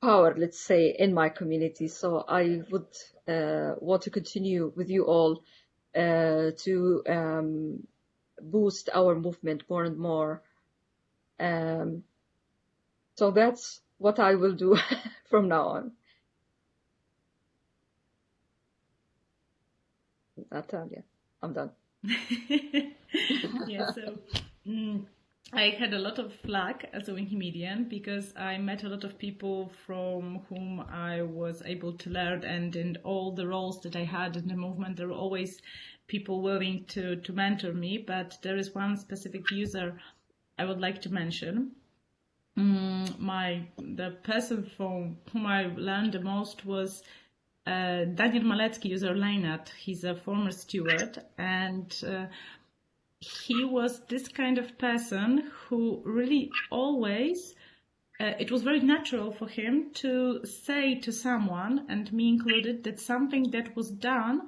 power, let's say, in my community. So I would uh, want to continue with you all to um, boost our movement more and more. Um, so that's what I will do from now on. Natalia, I'm done. yeah, so mm, I had a lot of luck as a Wikimedian because I met a lot of people from whom I was able to learn, and in all the roles that I had in the movement, there were always people willing to, to mentor me, but there is one specific user I would like to mention. Mm, my the person from whom I learned the most was uh, Daniel Malecki, user Leinad. He's a former steward, and uh, he was this kind of person who really always. Uh, it was very natural for him to say to someone, and me included, that something that was done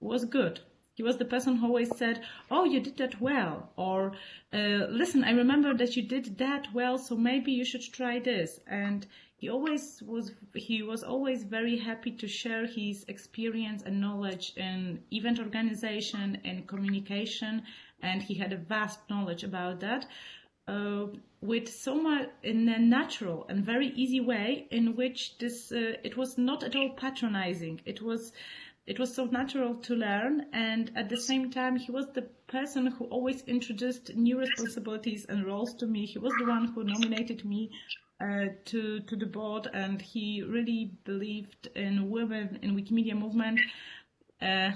was good he was the person who always said, "Oh, you did that well," or uh, "Listen, I remember that you did that well, so maybe you should try this." And he always was he was always very happy to share his experience and knowledge in event organization and communication, and he had a vast knowledge about that. Uh, with so much in a natural and very easy way in which this uh, it was not at all patronizing it was it was so natural to learn and at the same time he was the person who always introduced new responsibilities and roles to me. He was the one who nominated me uh, to to the board and he really believed in women in wikimedia movement uh,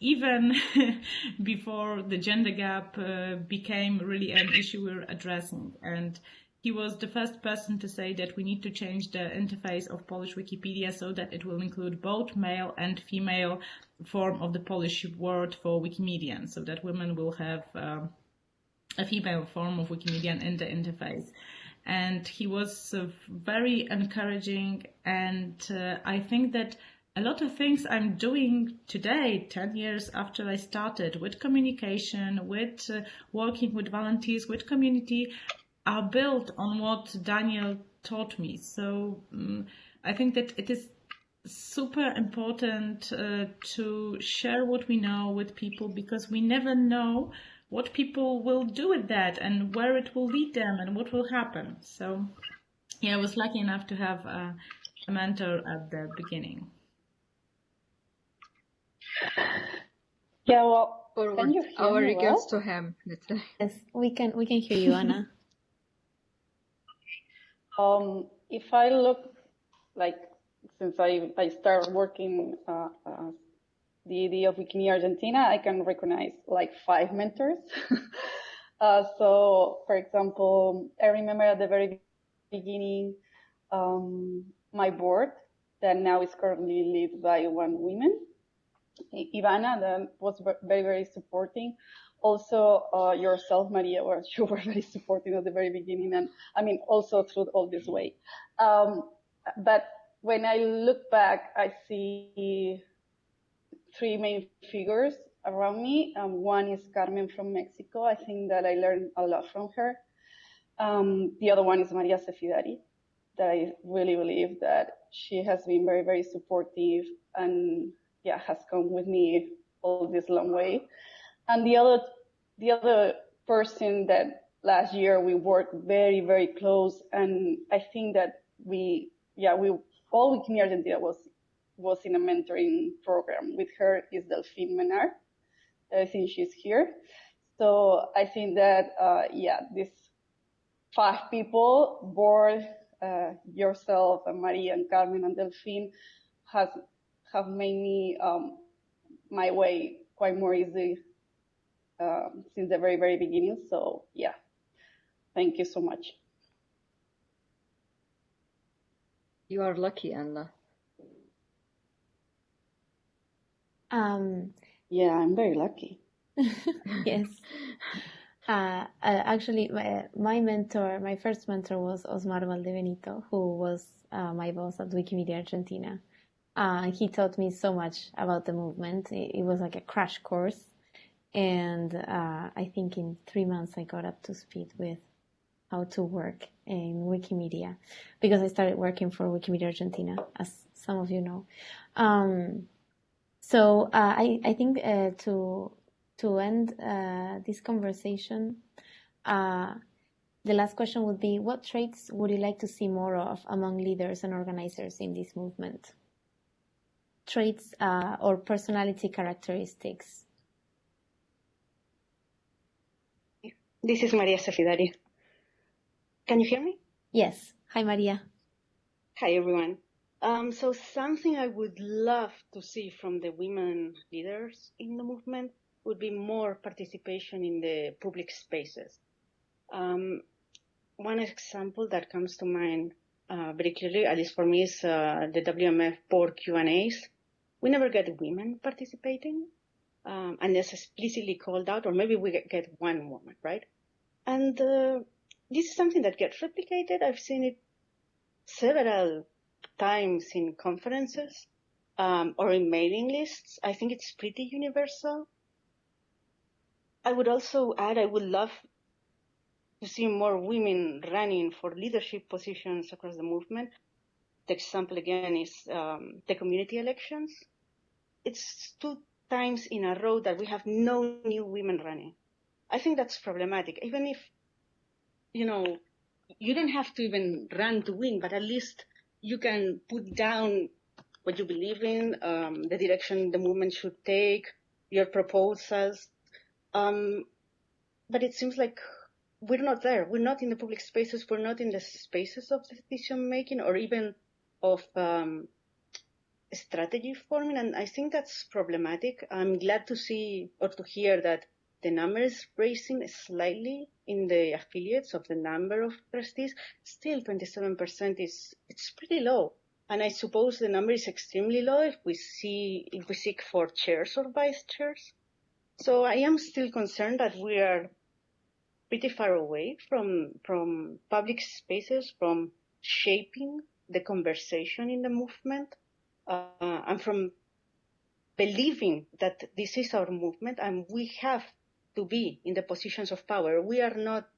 even before the gender gap uh, became really an issue we're addressing. And he was the first person to say that we need to change the interface of Polish Wikipedia so that it will include both male and female form of the Polish word for Wikimedian, so that women will have um, a female form of Wikimedian in the interface. And he was uh, very encouraging, and uh, I think that a lot of things I'm doing today, 10 years after I started, with communication, with uh, working with volunteers, with community, are built on what Daniel taught me. So um, I think that it is super important uh, to share what we know with people because we never know what people will do with that and where it will lead them and what will happen. So yeah, I was lucky enough to have a, a mentor at the beginning. Yeah, well, can our regards well? to him. Yes, we can we can hear you, Anna. Um, if I look like since I, I started working uh, uh, the idea of Wikimedia Argentina, I can recognize like five mentors. uh, so, for example, I remember at the very beginning, um, my board that now is currently led by one woman, Ivana, that was very, very supporting also uh, yourself, Maria, where you were very supportive at the very beginning, and I mean also through all this way. Um, but when I look back, I see three main figures around me. Um, one is Carmen from Mexico. I think that I learned a lot from her. Um, the other one is Maria Sefidari, that I really believe that she has been very, very supportive and yeah, has come with me all this long way. And the other, the other person that last year we worked very, very close. And I think that we, yeah, we, all Wikimedia Argentina was, was in a mentoring program with her is Delphine Menard. I think she's here. So I think that, uh, yeah, these five people, board, uh, yourself and Maria and Carmen and Delphine has, have made me, um, my way quite more easy, um, since the very, very beginning. So yeah, thank you so much. You are lucky, Anna. Um, yeah, I'm very lucky. yes. Uh, uh, actually, my, my, mentor, my first mentor was Osmar Valdebenito, who was uh, my boss at Wikimedia Argentina. Uh, he taught me so much about the movement. It, it was like a crash course. And uh, I think in three months I got up to speed with how to work in Wikimedia because I started working for Wikimedia Argentina, as some of you know. Um, so uh, I, I think to to end uh, this conversation, uh, the last question would be what traits would you like to see more of among leaders and organizers in this movement? Traits uh, or personality characteristics? This is Maria Sefidari. Can you hear me? Yes. Hi, Maria. Hi, everyone. Um, so something I would love to see from the women leaders in the movement would be more participation in the public spaces. Um, one example that comes to mind uh, very clearly, at least for me, is uh, the WMF board Q&As. We never get women participating um, unless explicitly called out, or maybe we get one woman, right? And uh, this is something that gets replicated. I've seen it several times in conferences um, or in mailing lists. I think it's pretty universal. I would also add, I would love to see more women running for leadership positions across the movement. The example again is um, the community elections. It's two times in a row that we have no new women running. I think that's problematic. Even if, you know, you don't have to even run to win, but at least you can put down what you believe in, um, the direction the movement should take, your proposals, um, but it seems like we're not there. We're not in the public spaces. We're not in the spaces of decision making or even of um, strategy forming. And I think that's problematic. I'm glad to see or to hear that the number is raising slightly in the affiliates of the number of trustees. Still, 27% is it's pretty low. And I suppose the number is extremely low if we see if we seek for chairs or vice chairs. So I am still concerned that we are pretty far away from from public spaces, from shaping the conversation in the movement, uh, and from believing that this is our movement and we have to be in the positions of power. We are not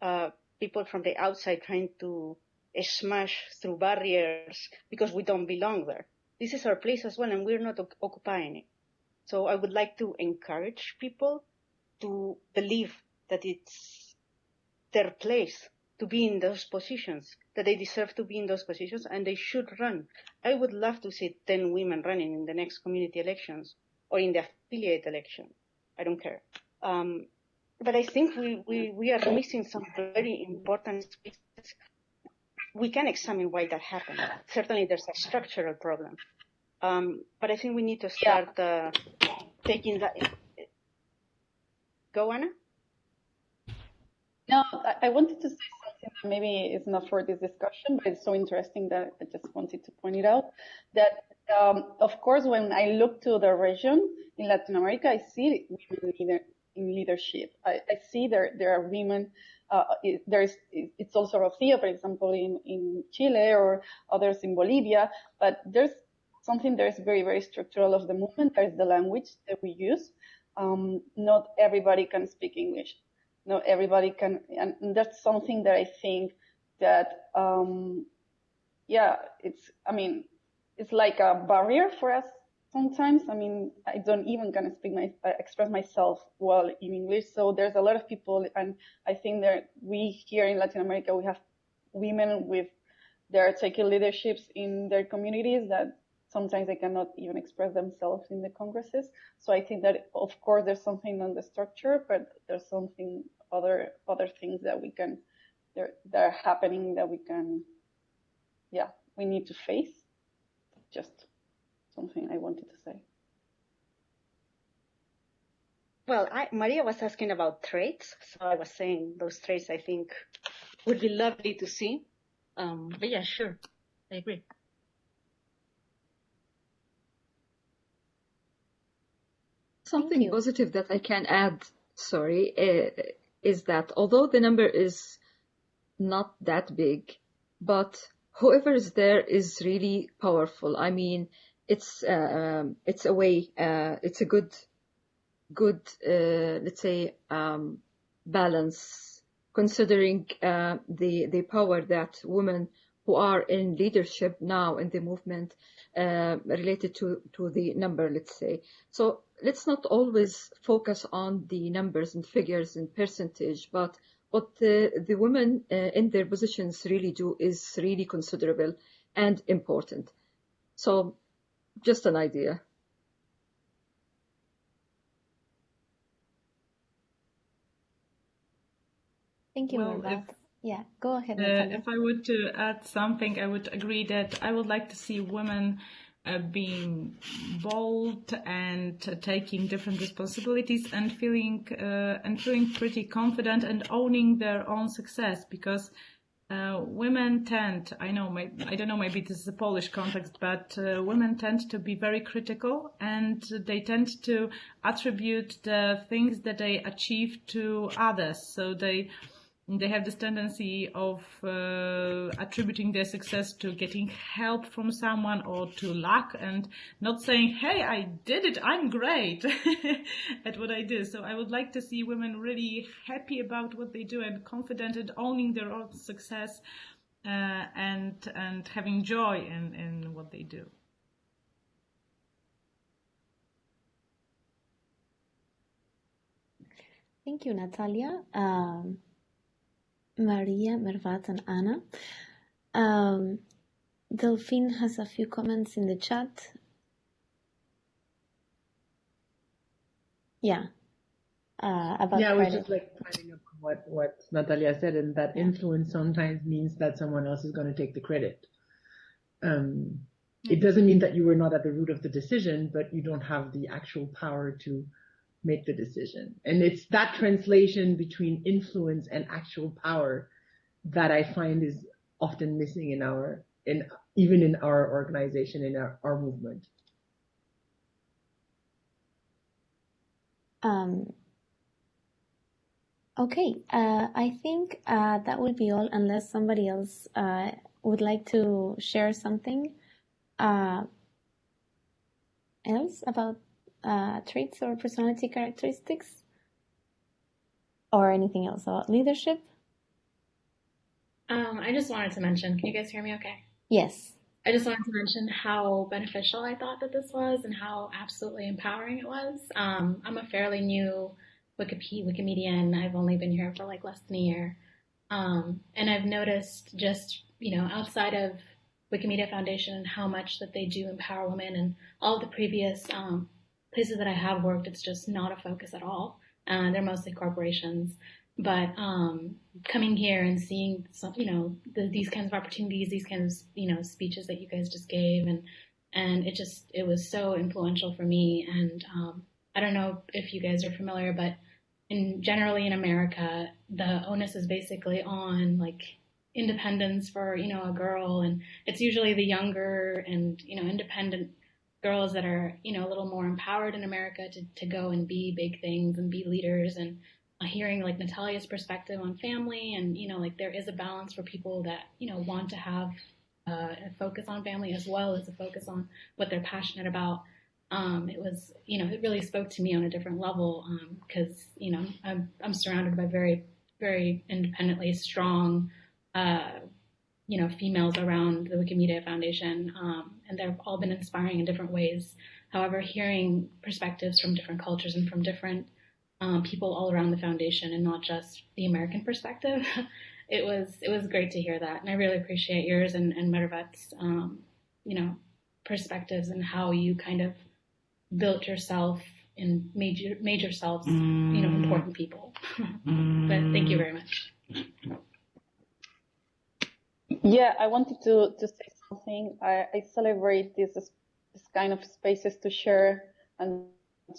uh, people from the outside trying to smash through barriers because we don't belong there. This is our place as well, and we're not occupying it. So I would like to encourage people to believe that it's their place to be in those positions, that they deserve to be in those positions and they should run. I would love to see 10 women running in the next community elections or in the affiliate election. I don't care. Um, but I think we, we, we are missing some very important spaces. We can examine why that happened. Certainly there's a structural problem. Um, but I think we need to start uh, taking that. Go, Anna? No, I wanted to say something that maybe is not for this discussion, but it's so interesting that I just wanted to point it out. That, um, of course, when I look to the region in Latin America, I see women leader, in leadership. I, I, see there there are women. Uh, it, there's it's also Rocio, for example, in in Chile or others in Bolivia. But there's something that is very, very structural of the movement. There's the language that we use. um, not everybody can speak English. Not everybody can, and that's something that I think that, um, yeah, it's, I mean, it's like a barrier for us sometimes. I mean, I don't even gonna speak my, uh, express myself well in English. So there's a lot of people, and I think that we here in Latin America, we have women with, they're taking leaderships in their communities that sometimes they cannot even express themselves in the congresses. So I think that of course there's something on the structure, but there's something other other things that we can that are happening that we can yeah we need to face. Just something I wanted to say. Well, I, Maria was asking about traits, so I was saying those traits I think would be lovely to see. Um, but yeah, sure, I agree. Something positive that I can add, sorry, uh, is that although the number is not that big, but whoever is there is really powerful. I mean, it's um, it's a way, uh, it's a good, good, uh, let's say, um, balance, considering uh, the the power that women who are in leadership now in the movement uh, related to, to the number, let's say. So let's not always focus on the numbers and figures and percentage, but what the, the women uh, in their positions really do is really considerable and important. So just an idea. Thank you, well, yeah, go ahead. Uh, if I were to add something, I would agree that I would like to see women uh, being bold and uh, taking different responsibilities and feeling uh, and feeling pretty confident and owning their own success because uh, women tend, I know, I don't know, maybe this is a Polish context, but uh, women tend to be very critical and they tend to attribute the things that they achieve to others. So they they have this tendency of uh, attributing their success to getting help from someone or to luck and not saying, hey, I did it, I'm great at what I do. So I would like to see women really happy about what they do and confident and owning their own success uh, and, and having joy in, in what they do. Thank you, Natalia. Um, Maria, Mervat, and Anna. Um, Delphine has a few comments in the chat. Yeah. Uh, about yeah, I was just like finding up what what Natalia said, and that influence sometimes means that someone else is going to take the credit. Um, it doesn't mean that you were not at the root of the decision, but you don't have the actual power to make the decision. And it's that translation between influence and actual power that I find is often missing in our, in even in our organization, in our, our movement. Um, okay, uh, I think uh, that would be all unless somebody else uh, would like to share something uh, else about uh, traits or personality characteristics or anything else about leadership? Um, I just wanted to mention, can you guys hear me okay? Yes. I just wanted to mention how beneficial I thought that this was and how absolutely empowering it was. Um, I'm a fairly new Wikipedia, Wikimedian. I've only been here for like less than a year. Um, and I've noticed just, you know, outside of Wikimedia Foundation how much that they do empower women and all the previous um, places that I have worked, it's just not a focus at all. Uh, they're mostly corporations. But um, coming here and seeing some, you know, the, these kinds of opportunities, these kinds of, you know, speeches that you guys just gave, and and it just it was so influential for me. And um, I don't know if you guys are familiar, but in generally in America, the onus is basically on like independence for you know a girl, and it's usually the younger and you know independent girls that are, you know, a little more empowered in America to, to go and be big things and be leaders and uh, hearing like Natalia's perspective on family and, you know, like there is a balance for people that, you know, want to have uh, a focus on family as well as a focus on what they're passionate about. um, it was, you know, it really spoke to me on a different level because, um, you know, I'm, I'm surrounded by very, very independently strong, uh, you know, females around the Wikimedia Foundation, um, and they've all been inspiring in different ways. However, hearing perspectives from different cultures and from different um, people all around the foundation, and not just the American perspective, it was it was great to hear that, and I really appreciate yours and and Mervat's, um, you know, perspectives and how you kind of built yourself and made your, made yourselves, mm. you know, important people. mm. But thank you very much. Yeah, I wanted to, to say something. I, I celebrate this, this kind of spaces to share and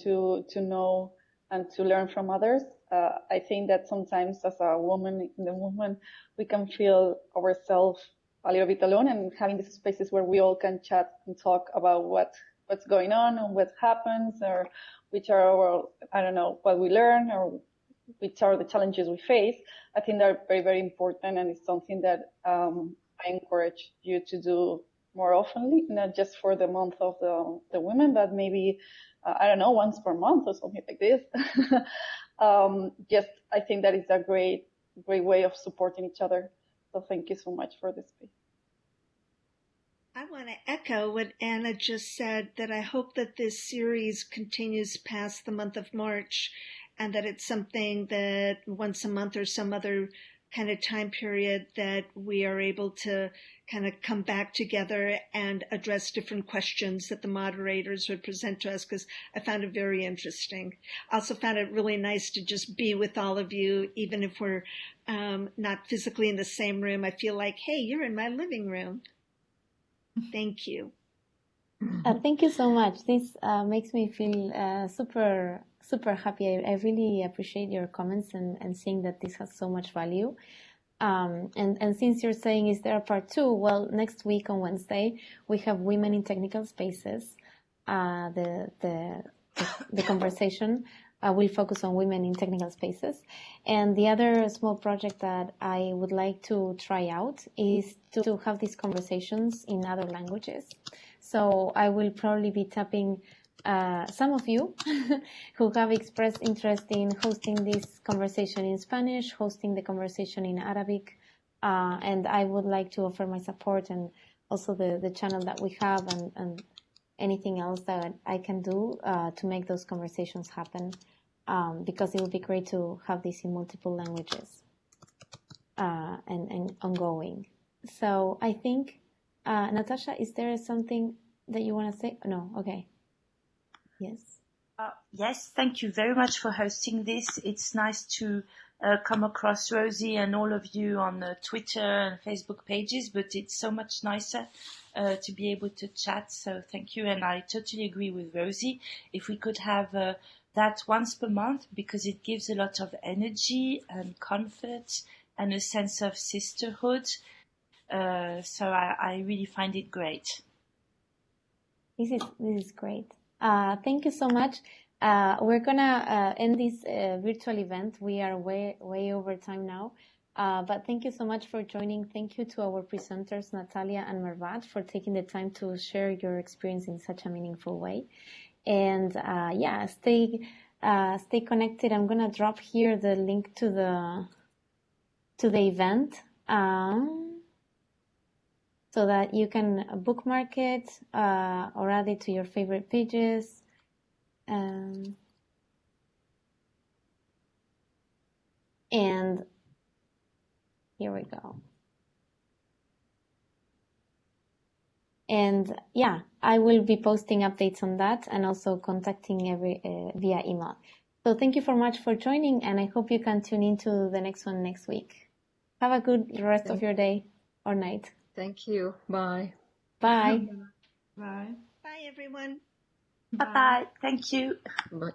to, to know and to learn from others. Uh, I think that sometimes as a woman in the movement, we can feel ourselves a little bit alone and having these spaces where we all can chat and talk about what what's going on and what happens or which are our, I don't know, what we learn or which are the challenges we face. I think they're very, very important and it's something that um, I encourage you to do more oftenly, not just for the month of the, the women, but maybe, uh, I don't know, once per month or something like this. um, just, I think that is a great, great way of supporting each other. So thank you so much for this. I want to echo what Anna just said that I hope that this series continues past the month of March and that it's something that once a month or some other kind of time period that we are able to kind of come back together and address different questions that the moderators would present to us because I found it very interesting. I also found it really nice to just be with all of you, even if we're um, not physically in the same room. I feel like, hey, you're in my living room. Thank you. Uh, thank you so much. This uh, makes me feel uh, super, super happy. I, I, really appreciate your comments and, and seeing that this has so much value. Um, and, and since you're saying is there a part two, well, next week on Wednesday, we have Women in Technical Spaces, uh, the, the, the, conversation uh, will focus on women in technical spaces. And the other small project that I would like to try out is to, to have these conversations in other languages. So I will probably be tapping uh, some of you who have expressed interest in hosting this conversation in Spanish, hosting the conversation in Arabic, uh, and I would like to offer my support and also the, the channel that we have and, and anything else that I can do uh, to make those conversations happen um, because it would be great to have this in multiple languages uh, and, and ongoing. So I think, uh, Natasha, is there something that you want to say? No, okay. Yes. Uh, yes, thank you very much for hosting this. It's nice to uh, come across Rosie and all of you on uh, Twitter and Facebook pages, but it's so much nicer uh, to be able to chat. So thank you. And I totally agree with Rosie. If we could have uh, that once per month because it gives a lot of energy and comfort and a sense of sisterhood. Uh, so I, I, really find it great. This is this is great. Uh, thank you so much. Uh, we're gonna uh, end this uh, virtual event. We are way way over time now. Uh, but thank you so much for joining. Thank you to our presenters, Natalia and Mervat, for taking the time to share your experience in such a meaningful way. And yeah, stay stay connected. I'm gonna drop here the link to the to the event um, so that you can bookmark it uh, or add it to your favorite pages. Um, and here we go. And yeah, I will be posting updates on that and also contacting every uh, via email. So thank you so much for joining and I hope you can tune into the next one next week. Have a good rest of your day or night. Thank you. Bye. Bye. Bye. Bye everyone. Bye bye. Thank you. Bye.